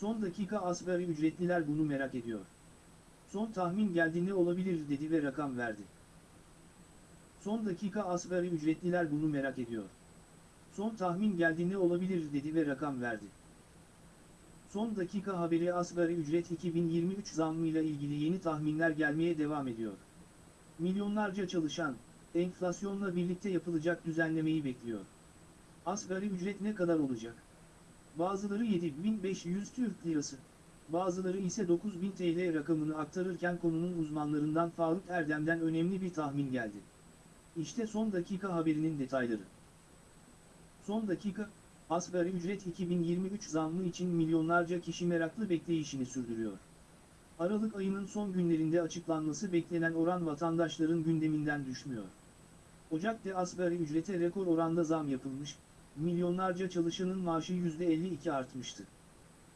S2: Son dakika asgari ücretliler bunu merak ediyor. Son tahmin geldi ne olabilir dedi ve rakam verdi. Son dakika asgari ücretliler bunu merak ediyor. Son tahmin geldi ne olabilir dedi ve rakam verdi. Son dakika haberi asgari ücret 2023 zammıyla ilgili yeni tahminler gelmeye devam ediyor. Milyonlarca çalışan, enflasyonla birlikte yapılacak düzenlemeyi bekliyor. Asgari ücret ne kadar olacak? Bazıları 7500 Türk Lirası, bazıları ise 9000 TL rakamını aktarırken konunun uzmanlarından Faruk Erdem'den önemli bir tahmin geldi. İşte son dakika haberinin detayları. Son dakika, asgari ücret 2023 zammı için milyonlarca kişi meraklı bekleyişini sürdürüyor. Aralık ayının son günlerinde açıklanması beklenen oran vatandaşların gündeminden düşmüyor. Ocak'ta asgari ücrete rekor oranda zam yapılmış, milyonlarca çalışanın maaşı %52 artmıştı.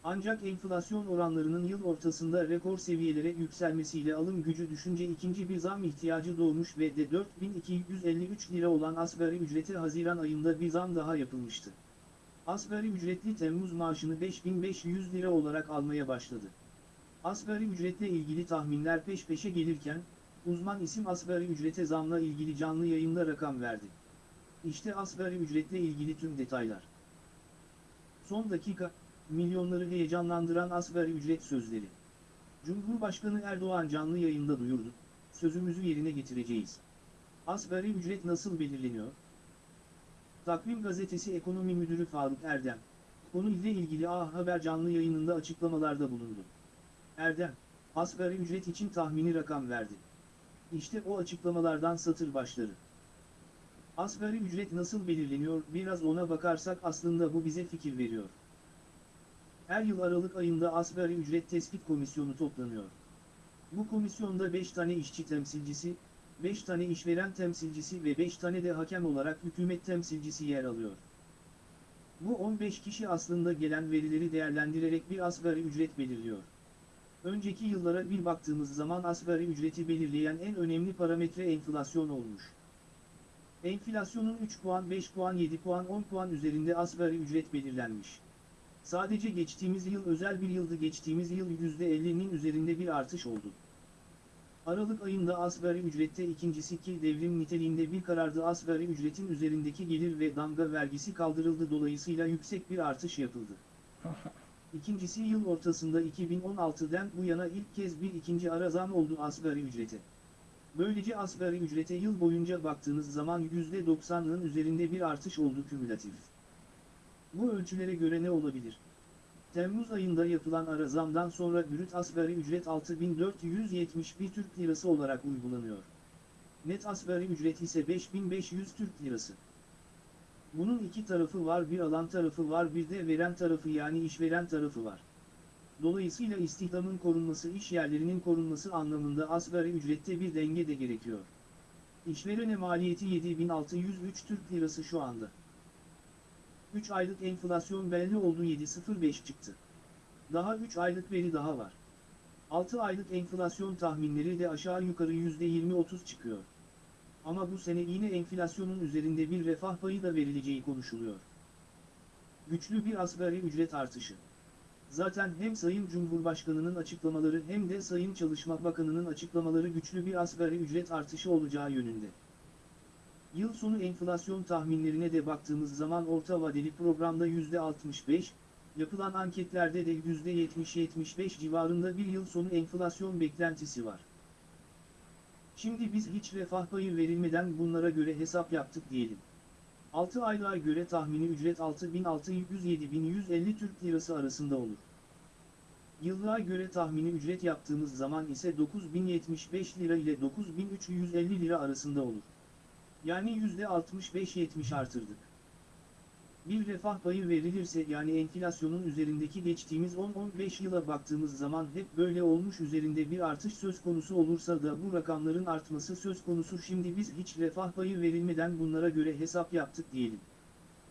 S2: Ancak enflasyon oranlarının yıl ortasında rekor seviyelere yükselmesiyle alım gücü düşünce ikinci bir zam ihtiyacı doğmuş ve de 4253 lira olan asgari ücrete Haziran ayında bir zam daha yapılmıştı. Asgari ücretli Temmuz maaşını 5500 lira olarak almaya başladı. Asgari ücretle ilgili tahminler peş peşe gelirken, uzman isim asgari ücrete zamla ilgili canlı yayında rakam verdi. İşte asgari ücretle ilgili tüm detaylar. Son dakika, milyonları heyecanlandıran asgari ücret sözleri. Cumhurbaşkanı Erdoğan canlı yayında duyurdu, sözümüzü yerine getireceğiz. Asgari ücret nasıl belirleniyor? Takvim Gazetesi Ekonomi Müdürü Faruk Erdem, konuyla ilgili A Haber canlı yayınında açıklamalarda bulundu. Erdem, asgari ücret için tahmini rakam verdi. İşte o açıklamalardan satır başları. Asgari ücret nasıl belirleniyor biraz ona bakarsak aslında bu bize fikir veriyor. Her yıl Aralık ayında asgari ücret tespit komisyonu toplanıyor. Bu komisyonda 5 tane işçi temsilcisi, 5 tane işveren temsilcisi ve 5 tane de hakem olarak hükümet temsilcisi yer alıyor. Bu 15 kişi aslında gelen verileri değerlendirerek bir asgari ücret belirliyor. Önceki yıllara bir baktığımız zaman asgari ücreti belirleyen en önemli parametre enflasyon olmuş. Enflasyonun 3 puan, 5 puan, 7 puan, 10 puan üzerinde asgari ücret belirlenmiş. Sadece geçtiğimiz yıl özel bir yıldı geçtiğimiz yıl %50'nin üzerinde bir artış oldu. Aralık ayında asgari ücrette ikincisi ki devrim niteliğinde bir karardı asgari ücretin üzerindeki gelir ve damga vergisi kaldırıldı dolayısıyla yüksek bir artış yapıldı. İkincisi yıl ortasında 2016'dan bu yana ilk kez bir ikinci ara zam oldu asgari ücrete. Böylece asgari ücrete yıl boyunca baktığınız zaman %90'ın üzerinde bir artış oldu kümülatif. Bu ölçülere göre ne olabilir? Temmuz ayında yapılan ara zamdan sonra brüt asgari ücret 6471 Türk Lirası olarak uygulanıyor. Net asgari ücret ise 5500 Türk Lirası. Bunun iki tarafı var bir alan tarafı var bir de veren tarafı yani işveren tarafı var. Dolayısıyla istihdamın korunması iş yerlerinin korunması anlamında asgari ücrette bir denge de gerekiyor. İşverene maliyeti 7603 Türk Lirası şu anda. 3 aylık enflasyon belli oldu 7.05 çıktı. Daha 3 aylık veri daha var. 6 aylık enflasyon tahminleri de aşağı yukarı %20-30 çıkıyor. Ama bu sene yine enflasyonun üzerinde bir refah payı da verileceği konuşuluyor. Güçlü bir asgari ücret artışı. Zaten hem Sayın Cumhurbaşkanı'nın açıklamaları hem de Sayın Çalışma Bakanı'nın açıklamaları güçlü bir asgari ücret artışı olacağı yönünde. Yıl sonu enflasyon tahminlerine de baktığımız zaman orta vadeli programda %65, yapılan anketlerde de %70-75 civarında bir yıl sonu enflasyon beklentisi var. Şimdi biz hiç refah payı verilmeden bunlara göre hesap yaptık diyelim. 6 aylığa göre tahmini ücret 6600-7150 Türk Lirası arasında olur. Yıllığa göre tahmini ücret yaptığımız zaman ise 9075 lira ile 9350 lira arasında olur. Yani %65-70 artırdık. Bir refah payı verilirse yani enflasyonun üzerindeki geçtiğimiz 10-15 yıla baktığımız zaman hep böyle olmuş üzerinde bir artış söz konusu olursa da bu rakamların artması söz konusu şimdi biz hiç refah payı verilmeden bunlara göre hesap yaptık diyelim.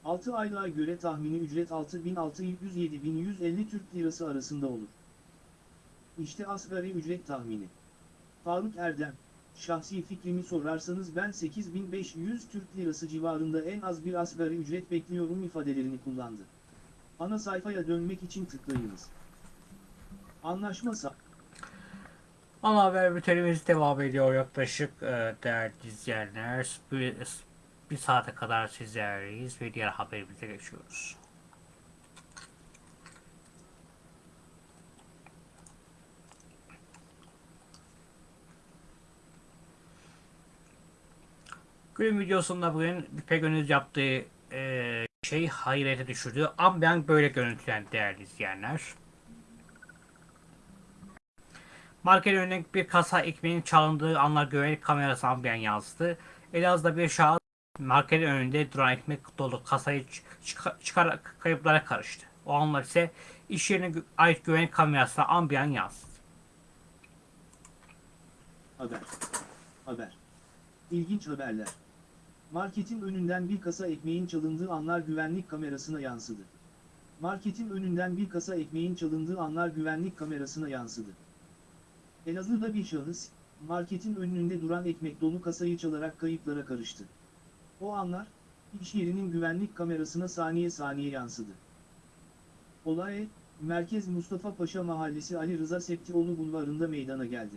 S2: 6 aylığa göre tahmini ücret 6600-7150 Türk Lirası arasında olur. İşte asgari ücret tahmini. Faruk Erdem, şahsi fikrimi sorarsanız ben 8500 Türk Lirası civarında en az bir asgari ücret bekliyorum ifadelerini kullandı. Ana sayfaya dönmek için tıklayınız. Anlaşma
S1: Ana haber bültenimiz devam ediyor yaklaşık e, değerli izleyenler. Bir, bir saate kadar sizlerleyiz ve diğer haberimize geçiyoruz. Günün videosunda bugün İpek yaptığı e, şey hayrete düşürdü. Ambiyank böyle görüntülen değerli izleyenler. Market önündeki bir kasa ekmeğin çalındığı anlar güvenlik kamerası ambiyan yansıdı. Elazığ'da bir şahıs marketin önünde duran ekmek dolu kasayı çıkar, kayıplara karıştı. O anlar ise iş yerine ait güvenlik kamerasına ambiyan yansıdı.
S2: Haber. Haber. İlginç haberler. Marketin önünden bir kasa ekmeğin çalındığı anlar güvenlik kamerasına yansıdı. Marketin önünden bir kasa ekmeğin çalındığı anlar güvenlik kamerasına yansıdı. Elazığ'da bir şahıs, marketin önünde duran ekmek dolu kasayı çalarak kayıplara karıştı. O anlar, iş yerinin güvenlik kamerasına saniye saniye yansıdı. Olay, Merkez Mustafa Paşa Mahallesi Ali Rıza Septioğlu Bulvarı'nda meydana geldi.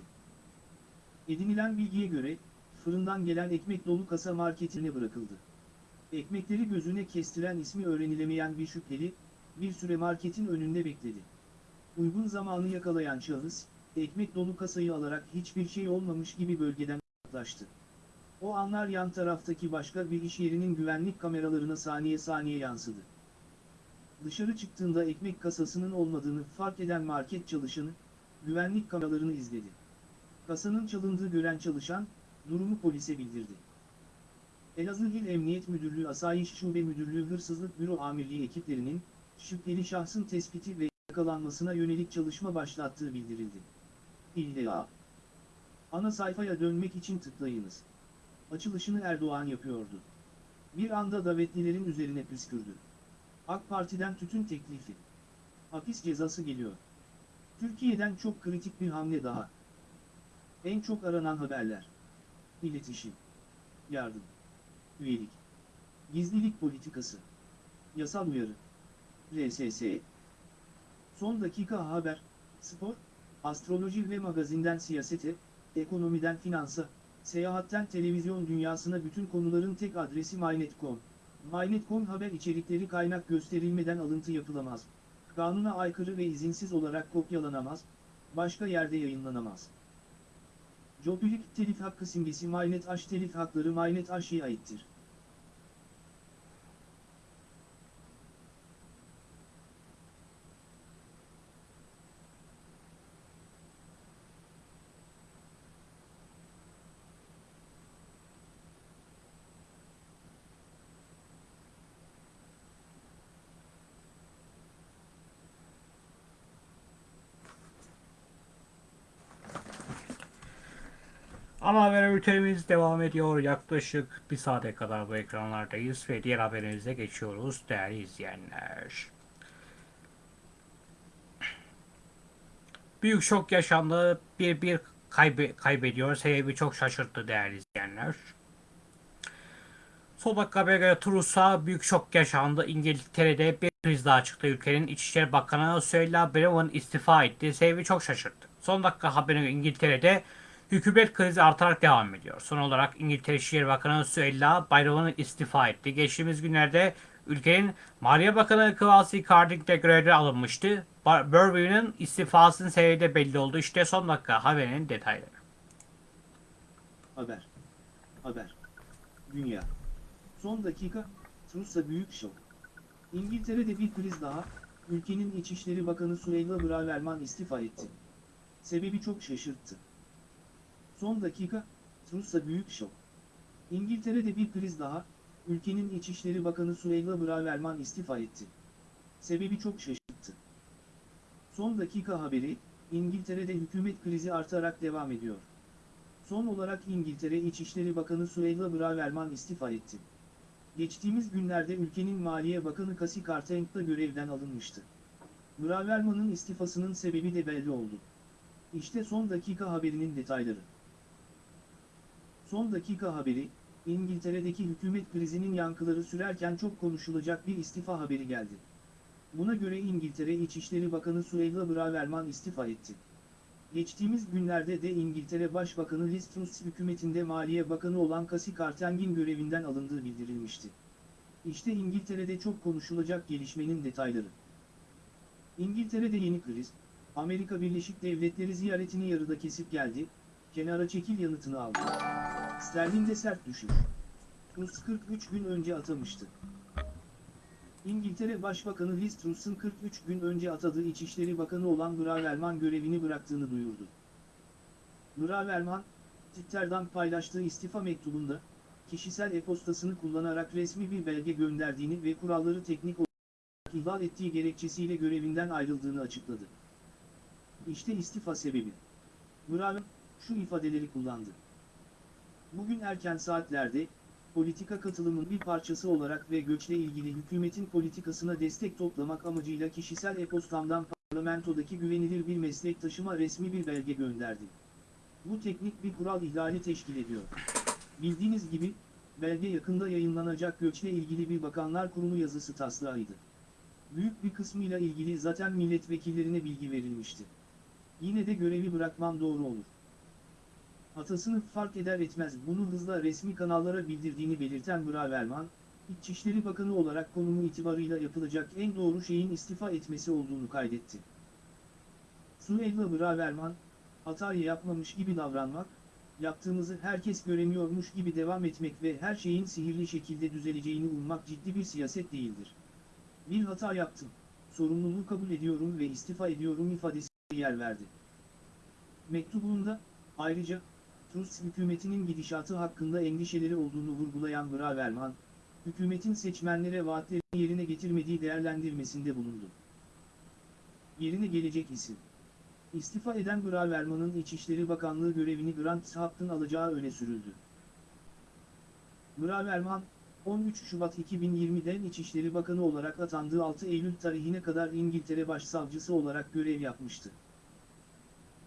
S2: Edinilen bilgiye göre, fırından gelen ekmek dolu kasa marketine bırakıldı. Ekmekleri gözüne kestiren ismi öğrenilemeyen bir şüpheli, bir süre marketin önünde bekledi. Uygun zamanı yakalayan şahıs, ekmek dolu kasayı alarak hiçbir şey olmamış gibi bölgeden uzaklaştı. O anlar yan taraftaki başka bir iş yerinin güvenlik kameralarına saniye saniye yansıdı. Dışarı çıktığında ekmek kasasının olmadığını fark eden market çalışanı, güvenlik kameralarını izledi. Kasanın çalındığı gören çalışan, durumu polise bildirdi. Elazığ İl Emniyet Müdürlüğü Asayiş Şube Müdürlüğü Hırsızlık Büro Amirliği ekiplerinin, şüpheli şahsın tespiti ve yakalanmasına yönelik çalışma başlattığı bildirildi. İlla. Ana sayfaya dönmek için tıklayınız. Açılışını Erdoğan yapıyordu. Bir anda davetlilerin üzerine püskürdü. AK Parti'den tütün teklifi. Hapis cezası geliyor. Türkiye'den çok kritik bir hamle daha. En çok aranan haberler. İletişim. Yardım. Üyelik. Gizlilik politikası. Yasal uyarı. RSS. Son dakika haber, spor, astroloji ve magazinden siyasete, ekonomiden finansa, seyahatten televizyon dünyasına bütün konuların tek adresi MyNet.com. MyNet.com haber içerikleri kaynak gösterilmeden alıntı yapılamaz. Kanuna aykırı ve izinsiz olarak kopyalanamaz, başka yerde yayınlanamaz. Jopilik telif hakkı simgesi MyNet Aş telif hakları MyNet Aş'ya aittir.
S1: Ana haber bültenimiz devam ediyor. Yaklaşık bir saate kadar bu ekranlardayız ve diğer haberimize geçiyoruz değerli izleyenler. Büyük şok yaşandı. Bir bir kaybe kaybediyor. Sebebi çok şaşırttı değerli izleyenler. Son dakika habere göre Truss'a büyük şok yaşandı. İngiltere'de bir kriz daha çıktı. Ülkenin İçişleri Bakanı Suella Braverman istifa etti. Sebebi çok şaşırttı. Son dakika haberine göre İngiltere'de hükümet krizi artarak devam ediyor. Son olarak İngiltere İçişleri Bakanı Suella Braverman istifa etti. Geçtiğimiz günlerde ülkenin Maliye Bakanı Kwasi Karding de görevden alınmıştı. Burberry'nin istifasının sebebi de belli oldu. İşte son dakika haberinin detayları.
S2: Haber. Haber. Dünya. Son dakika, Truss'a büyük şok. İngiltere'de bir kriz daha, ülkenin İçişleri Bakanı Suella Braverman istifa etti. Sebebi çok şaşırttı. Son dakika, Truss'a büyük şok. İngiltere'de bir kriz daha, ülkenin İçişleri Bakanı Suella Braverman istifa etti. Sebebi çok şaşırttı. Son dakika haberi, İngiltere'de hükümet krizi artarak devam ediyor. Son olarak İngiltere İçişleri Bakanı Suella Braverman istifa etti. Geçtiğimiz günlerde ülkenin Maliye Bakanı Kasi Karteng da görevden alınmıştı. Braverman'ın istifasının sebebi de belli oldu. İşte son dakika haberinin detayları. Son dakika haberi, İngiltere'deki hükümet krizinin yankıları sürerken çok konuşulacak bir istifa haberi geldi. Buna göre İngiltere İçişleri Bakanı Suella Braverman istifa etti. Geçtiğimiz günlerde de İngiltere Başbakanı Liz Truss hükümetinde Maliye Bakanı olan Cassie Carteng'in görevinden alındığı bildirilmişti. İşte İngiltere'de çok konuşulacak gelişmenin detayları. İngiltere'de yeni kriz, Amerika Birleşik Devletleri ziyaretini yarıda kesip geldi, kenara çekil yanıtını aldı. Sterling'de sert düşüş. Truss 43 gün önce atamıştı. İngiltere Başbakanı Liz Truss'un 43 gün önce atadığı İçişleri Bakanı olan Braverman görevini bıraktığını duyurdu. Braverman, Twitter'dan paylaştığı istifa mektubunda, kişisel e-postasını kullanarak resmi bir belge gönderdiğini ve kuralları teknik olarak ihlal ettiği gerekçesiyle görevinden ayrıldığını açıkladı. İşte istifa sebebi. Braverman, şu ifadeleri kullandı. Bugün erken saatlerde, politika katılımın bir parçası olarak ve göçle ilgili hükümetin politikasına destek toplamak amacıyla kişisel e-postamdan parlamentodaki güvenilir bir meslektaşıma resmi bir belge gönderdim. Bu teknik bir kural ihlali teşkil ediyor. Bildiğiniz gibi, belge yakında yayınlanacak göçle ilgili bir bakanlar kurulu yazısı taslağıydı. Büyük bir kısmıyla ilgili zaten milletvekillerine bilgi verilmişti. Yine de görevi bırakmam doğru olur. Hatasını fark eder etmez bunu hızla resmi kanallara bildirdiğini belirten Braverman, İçişleri Bakanı olarak konumu itibarıyla yapılacak en doğru şeyin istifa etmesi olduğunu kaydetti. Suella Braverman, hatayı yapmamış gibi davranmak, yaptığımızı herkes göremiyormuş gibi devam etmek ve her şeyin sihirli şekilde düzeleceğini ummak ciddi bir siyaset değildir. Bir hata yaptım, sorumluluğu kabul ediyorum ve istifa ediyorum ifadesi yer verdi. Mektubunda, ayrıca, Truss hükümetinin gidişatı hakkında endişeleri olduğunu vurgulayan Braverman, hükümetin seçmenlere vaatlerini yerine getirmediği değerlendirmesinde bulundu. Yerine gelecek isim. İstifa eden Braverman'ın İçişleri Bakanlığı görevini Grant Hack'ın alacağı öne sürüldü. Braverman, 13 Şubat 2020'den İçişleri Bakanı olarak atandığı 6 Eylül tarihine kadar İngiltere Başsavcısı olarak görev yapmıştı.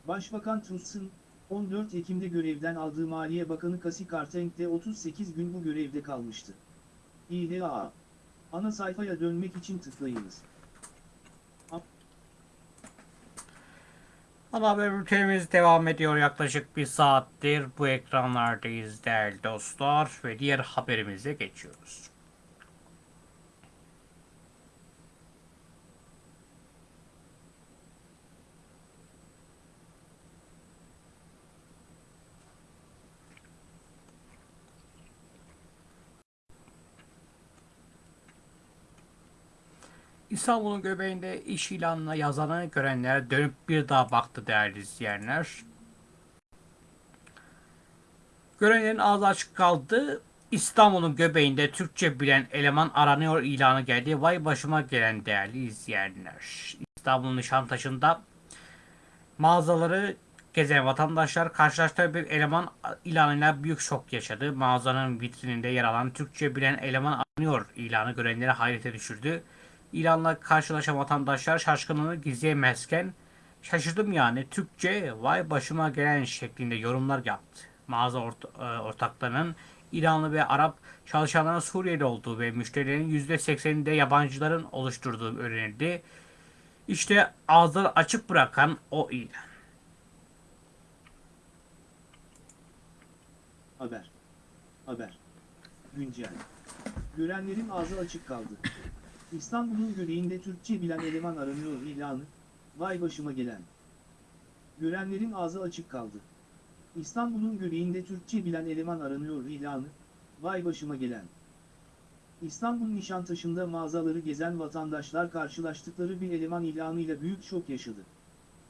S2: Başbakan Truss'ın, 14 Ekim'de görevden aldığı Maliye Bakanı Cassie Carteng de 38 gün bu görevde kalmıştı. İHA. Ana sayfaya dönmek için tıklayınız.
S1: Ana haber bültenimiz devam ediyor yaklaşık bir saattir bu ekranlardayız değerli dostlar ve diğer haberimize geçiyoruz. İstanbul'un göbeğinde iş ilanına yazanı görenler dönüp bir daha baktı değerli izleyenler. Görenlerin ağzı açık kaldı. İstanbul'un göbeğinde Türkçe bilen eleman aranıyor ilanı geldi. Vay başıma gelen değerli izleyenler. İstanbul'un Nişantaşı'nda mağazaları gezen vatandaşlar karşılaştığı bir eleman ilanıyla büyük şok yaşadı. Mağazanın vitrininde yer alan Türkçe bilen eleman aranıyor ilanı görenleri hayrete düşürdü. İlanla karşılaşan vatandaşlar şaşkınlığını gizleyemezken şaşırdım yani Türkçe vay başıma gelen şeklinde yorumlar yaptı. Mağaza ort e, ortaklarının İranlı ve Arap çalışanların Suriyeli olduğu ve müşterilerin %80'inde yabancıların oluşturduğu öğrenildi. İşte ağızları açık bırakan o ilan.
S2: Haber. Haber. Güncel. Görenlerin ağzı açık kaldı. İstanbul'un göbeğinde Türkçe bilen eleman aranıyor ilanı, vay başıma gelen. Görenlerin ağzı açık kaldı. İstanbul'un göbeğinde Türkçe bilen eleman aranıyor ilanı, vay başıma gelen. İstanbul Nişantaşı'nda mağazaları gezen vatandaşlar karşılaştıkları bir eleman ilanıyla büyük şok yaşadı.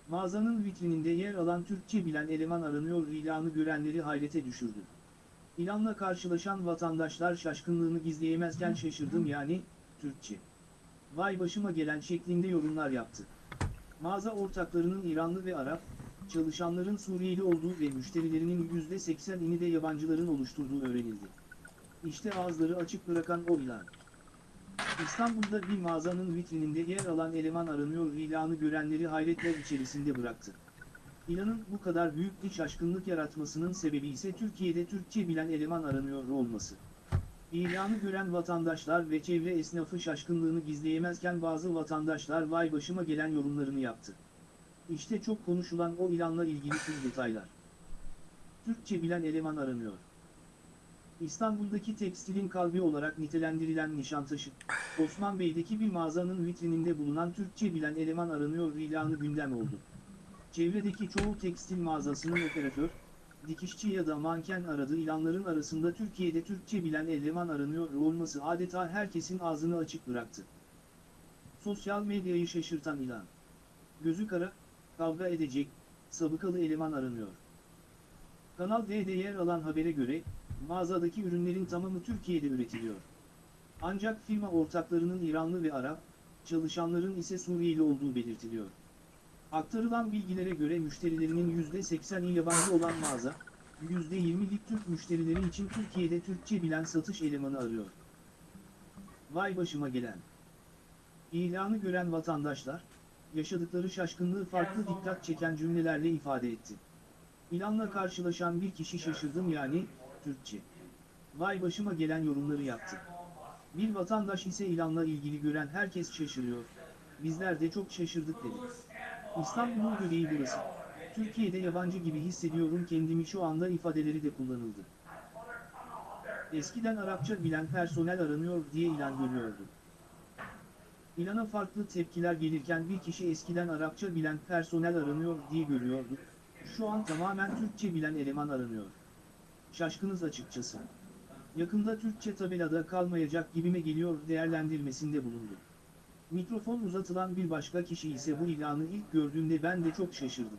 S2: Mağazanın vitrininde yer alan Türkçe bilen eleman aranıyor ilanı görenleri hayrete düşürdü. İlanla karşılaşan vatandaşlar şaşkınlığını gizleyemezken şaşırdım yani, Türkçe. Vay başıma gelen şeklinde yorumlar yaptı. Mağaza ortaklarının İranlı ve Arap, çalışanların Suriyeli olduğu ve müşterilerinin %80'ini de yabancıların oluşturduğu öğrenildi. İşte ağızları açık bırakan o ilan. İstanbul'da bir mağazanın vitrininde yer alan eleman aranıyor ilanı görenleri hayretler içerisinde bıraktı. İlanın bu kadar büyük bir şaşkınlık yaratmasının sebebi ise Türkiye'de Türkçe bilen eleman aranıyor olması. İlanı gören vatandaşlar ve çevre esnafı şaşkınlığını gizleyemezken bazı vatandaşlar vay başıma gelen yorumlarını yaptı. İşte çok konuşulan o ilanla ilgili tüm detaylar. Türkçe bilen eleman aranıyor. İstanbul'daki tekstilin kalbi olarak nitelendirilen Nişantaşı, Osman Bey'deki bir mağazanın vitrininde bulunan Türkçe bilen eleman aranıyor ilanı gündem oldu. Çevredeki çoğu tekstil mağazasının operatör, dikişçi ya da manken aradığı ilanların arasında Türkiye'de Türkçe bilen eleman aranıyor olması adeta herkesin ağzını açık bıraktı. Sosyal medyayı şaşırtan ilan. Gözü kara, kavga edecek, sabıkalı eleman aranıyor. Kanal D'de yer alan habere göre, mağazadaki ürünlerin tamamı Türkiye'de üretiliyor. Ancak firma ortaklarının İranlı ve Arap, çalışanların ise Suriyeli olduğu belirtiliyor. Aktarılan bilgilere göre müşterilerinin %80'i yabancı olan mağaza, %20'lik Türk müşterileri için Türkiye'de Türkçe bilen satış elemanı arıyor. Vay başıma gelen. İlanı gören vatandaşlar, yaşadıkları şaşkınlığı farklı dikkat çeken cümlelerle ifade etti. İlanla karşılaşan bir kişi şaşırdım yani, Türkçe. Vay başıma gelen yorumları yaptı. Bir vatandaş ise ilanla ilgili gören herkes şaşırıyor. Bizler de çok şaşırdık dedi. İstanbul'un göbeği burası. Türkiye'de yabancı gibi hissediyorum kendimi şu anda ifadeleri de kullanıldı. Eskiden Arapça bilen personel aranıyor diye ilan görüyordum. İlana farklı tepkiler gelirken bir kişi eskiden Arapça bilen personel aranıyor diye görüyordu. Şu an tamamen Türkçe bilen eleman aranıyor. Şaşkınız açıkçası. Yakında Türkçe tabelada kalmayacak gibime geliyor değerlendirmesinde bulundu. Mikrofon uzatılan bir başka kişi ise bu ilanı ilk gördüğümde ben de çok şaşırdım.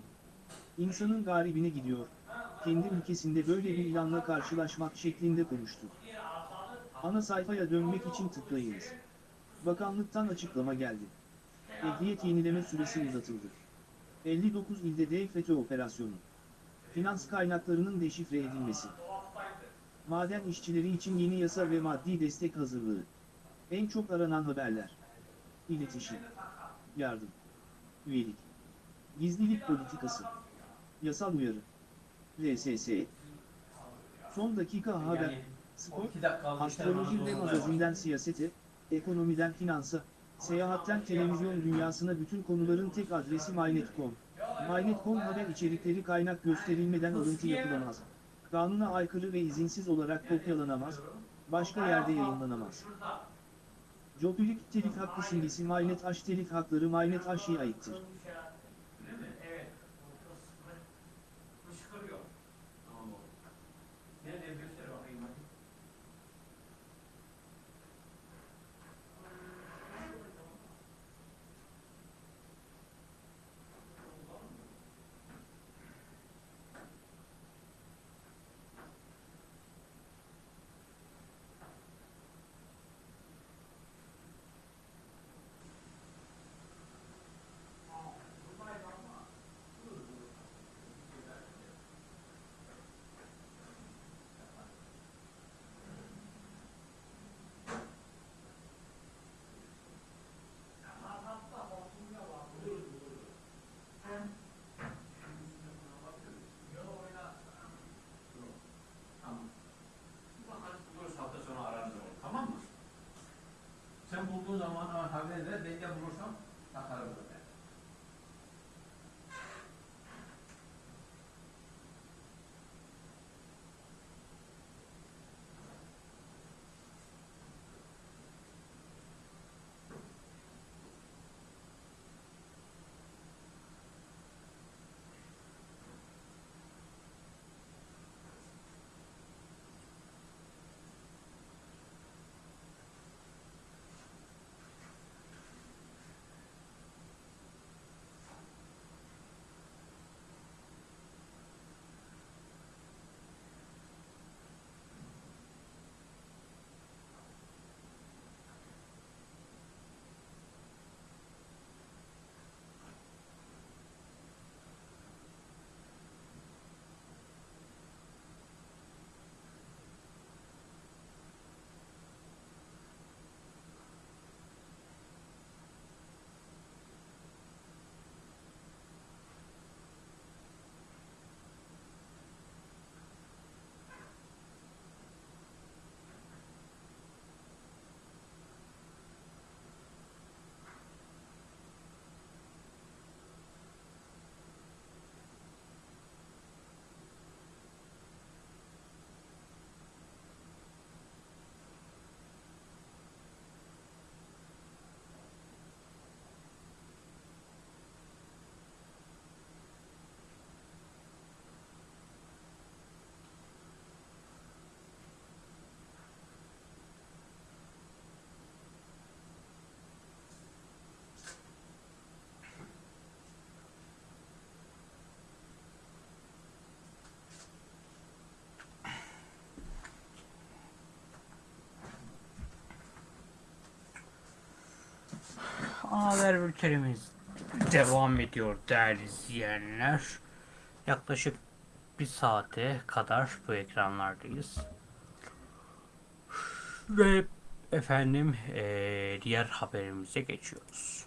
S2: İnsanın garibine gidiyor, kendi ülkesinde böyle bir ilanla karşılaşmak şeklinde konuştu. Ana sayfaya dönmek için tıklayınız. Bakanlıktan açıklama geldi. Ehliyet yenileme süresi uzatıldı. 59 ilde FETÖ operasyonu. Finans kaynaklarının deşifre edilmesi. Maden işçileri için yeni yasa ve maddi destek hazırlığı. En çok aranan haberler. İletişim. Yardım. Üyelik. Gizlilik politikası. Yasal uyarı. RSS. Son dakika haber. Spor. Astroloji ve magazinden siyasete, ekonomiden finansa, seyahatten televizyon dünyasına bütün konuların tek adresi MyNet.com. MyNet.com haber içerikleri kaynak gösterilmeden alıntı yapılamaz. Kanuna aykırı ve izinsiz olarak kopyalanamaz, başka yerde yayınlanamaz. Jopilik telif hakkı simgesi MyNet H telif hakları MyNet H'ye aittir.
S1: Sen bulduğun zaman ama haber ver, ben de bulursam takarım Haber bültenimiz devam ediyor değerli izleyenler. Yaklaşık bir saate kadar bu ekranlardayız. Ve efendim eee, diğer haberimize geçiyoruz.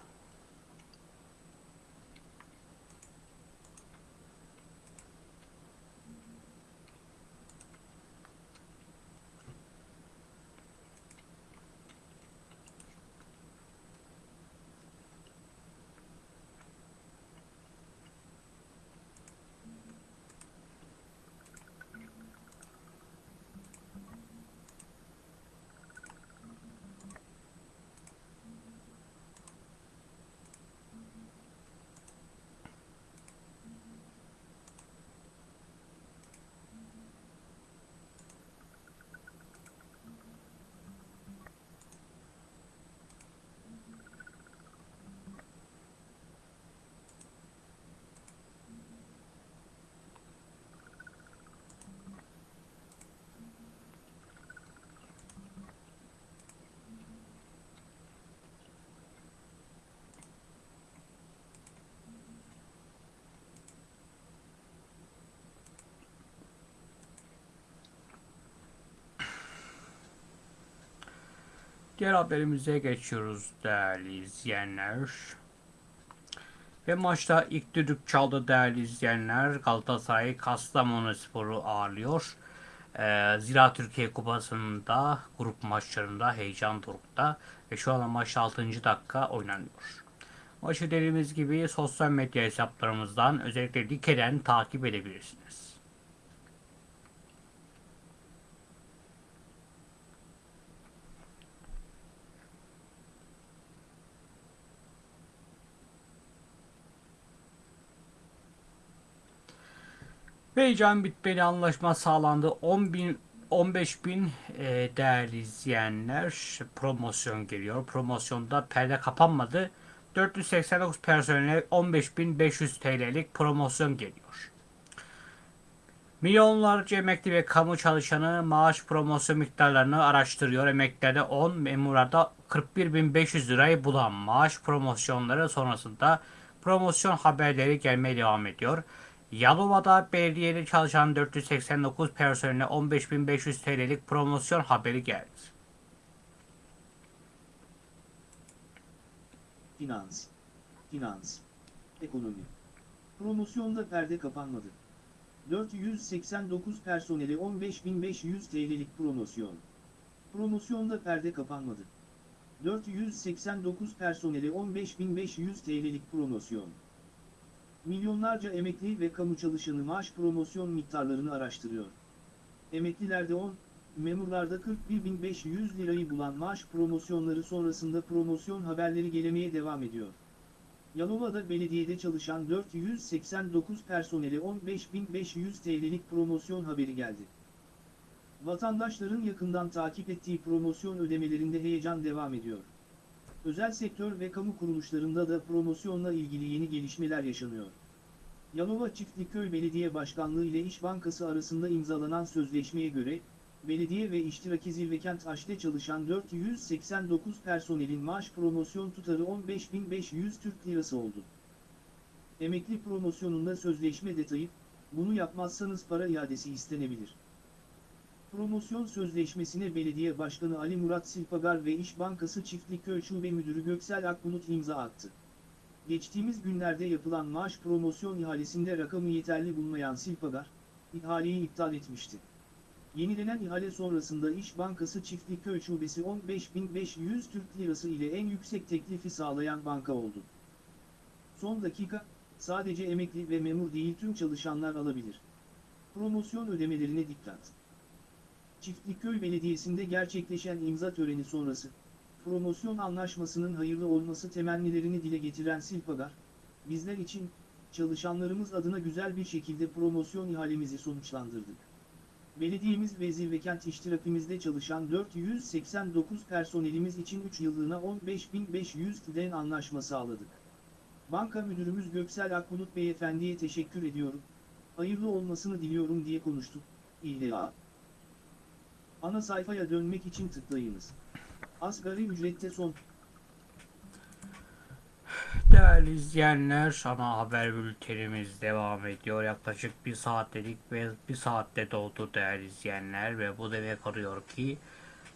S1: Diğer haberimize geçiyoruz değerli izleyenler. Ve maçta ilk düdük çaldı değerli izleyenler. Galatasaray Kastamonu Sporu ağırlıyor. Ee, Zira Türkiye Kupası'nda grup maçlarında heyecan dorukta ve şu an maç 6. dakika oynanıyor. Maçı dediğimiz gibi sosyal medya hesaplarımızdan özellikle Like'den takip edebilirsiniz. Ve heyecan bitmeli anlaşma sağlandı. 10 bin 15 bin e, değerli izleyenler promosyon geliyor. Promosyonda perde kapanmadı. 489 personele 15.500 TL'lik promosyon geliyor. Milyonlarca emekli ve kamu çalışanı maaş promosyon miktarlarını araştırıyor. Emeklilerde 10, memurlarda 41.500 lirayı bulan maaş promosyonları sonrasında promosyon haberleri gelmeye devam ediyor. Yalova'da belediyede çalışan 489 personeline 15.500 TL'lik promosyon haberi geldi.
S2: Finans. Finans. Ekonomi. Promosyonda perde kapanmadı. 489 personele 15.500 TL'lik promosyon. Promosyonda perde kapanmadı. 489 personele 15.500 TL'lik promosyon. Milyonlarca emekli ve kamu çalışanı maaş promosyon miktarlarını araştırıyor. Emeklilerde 10, memurlarda 41.500 lirayı bulan maaş promosyonları sonrasında promosyon haberleri gelemeye devam ediyor. Yalova'da belediyede çalışan 489 personele 15.500 TL'lik promosyon haberi geldi. Vatandaşların yakından takip ettiği promosyon ödemelerinde heyecan devam ediyor. Özel sektör ve kamu kuruluşlarında da promosyonla ilgili yeni gelişmeler yaşanıyor. Yalova Çiftlikköy Belediye Başkanlığı ile İş Bankası arasında imzalanan sözleşmeye göre, belediye ve iştiraki Zirvekent Aş'te çalışan 489 personelin maaş promosyon tutarı 15.500 Türk Lirası oldu. Emekli promosyonunda sözleşme detayı, bunu yapmazsanız para iadesi istenebilir. Promosyon sözleşmesine Belediye Başkanı Ali Murat Silpagar ve İş Bankası Çiftlikköy Şube Müdürü Göksel Akbulut imza attı. Geçtiğimiz günlerde yapılan maaş promosyon ihalesinde rakamı yeterli bulmayan Silpagar, ihaleyi iptal etmişti. Yenilenen ihale sonrasında İş Bankası Çiftlikköy Şubesi 15.500 Türk Lirası ile en yüksek teklifi sağlayan banka oldu. Son dakika, sadece emekli ve memur değil tüm çalışanlar alabilir. Promosyon ödemelerine dikkat. Çiftlikköy Belediyesi'nde gerçekleşen imza töreni sonrası, promosyon anlaşmasının hayırlı olması temennilerini dile getiren Silpagar, bizler için, çalışanlarımız adına güzel bir şekilde promosyon ihalemizi sonuçlandırdık. Belediyemiz ve Zirvekent iştirakimizde çalışan 489 personelimiz için 3 yıllığına 15.500 TL'den anlaşma sağladık. Banka Müdürümüz Göksel Akbulut Beyefendi'ye teşekkür ediyorum, hayırlı olmasını diliyorum diye konuştuk. İlla. Ana sayfaya dönmek için tıklayınız. Asgari ücrette son
S1: Değerli izleyenler, ana haber bültenimiz devam ediyor. Yaklaşık bir saat dedik ve bir saatte doldu değerli izleyenler ve bu demek oluyor ki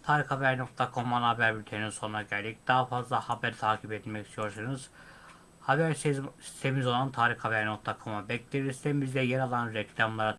S1: tarikhaber.com ana haber bülteninin sonuna geldik. Daha fazla haber takip etmek istiyorsanız haber sitemiz olan tarikhaber.com'a bekleriz. Sitemizde yer alan reklamlara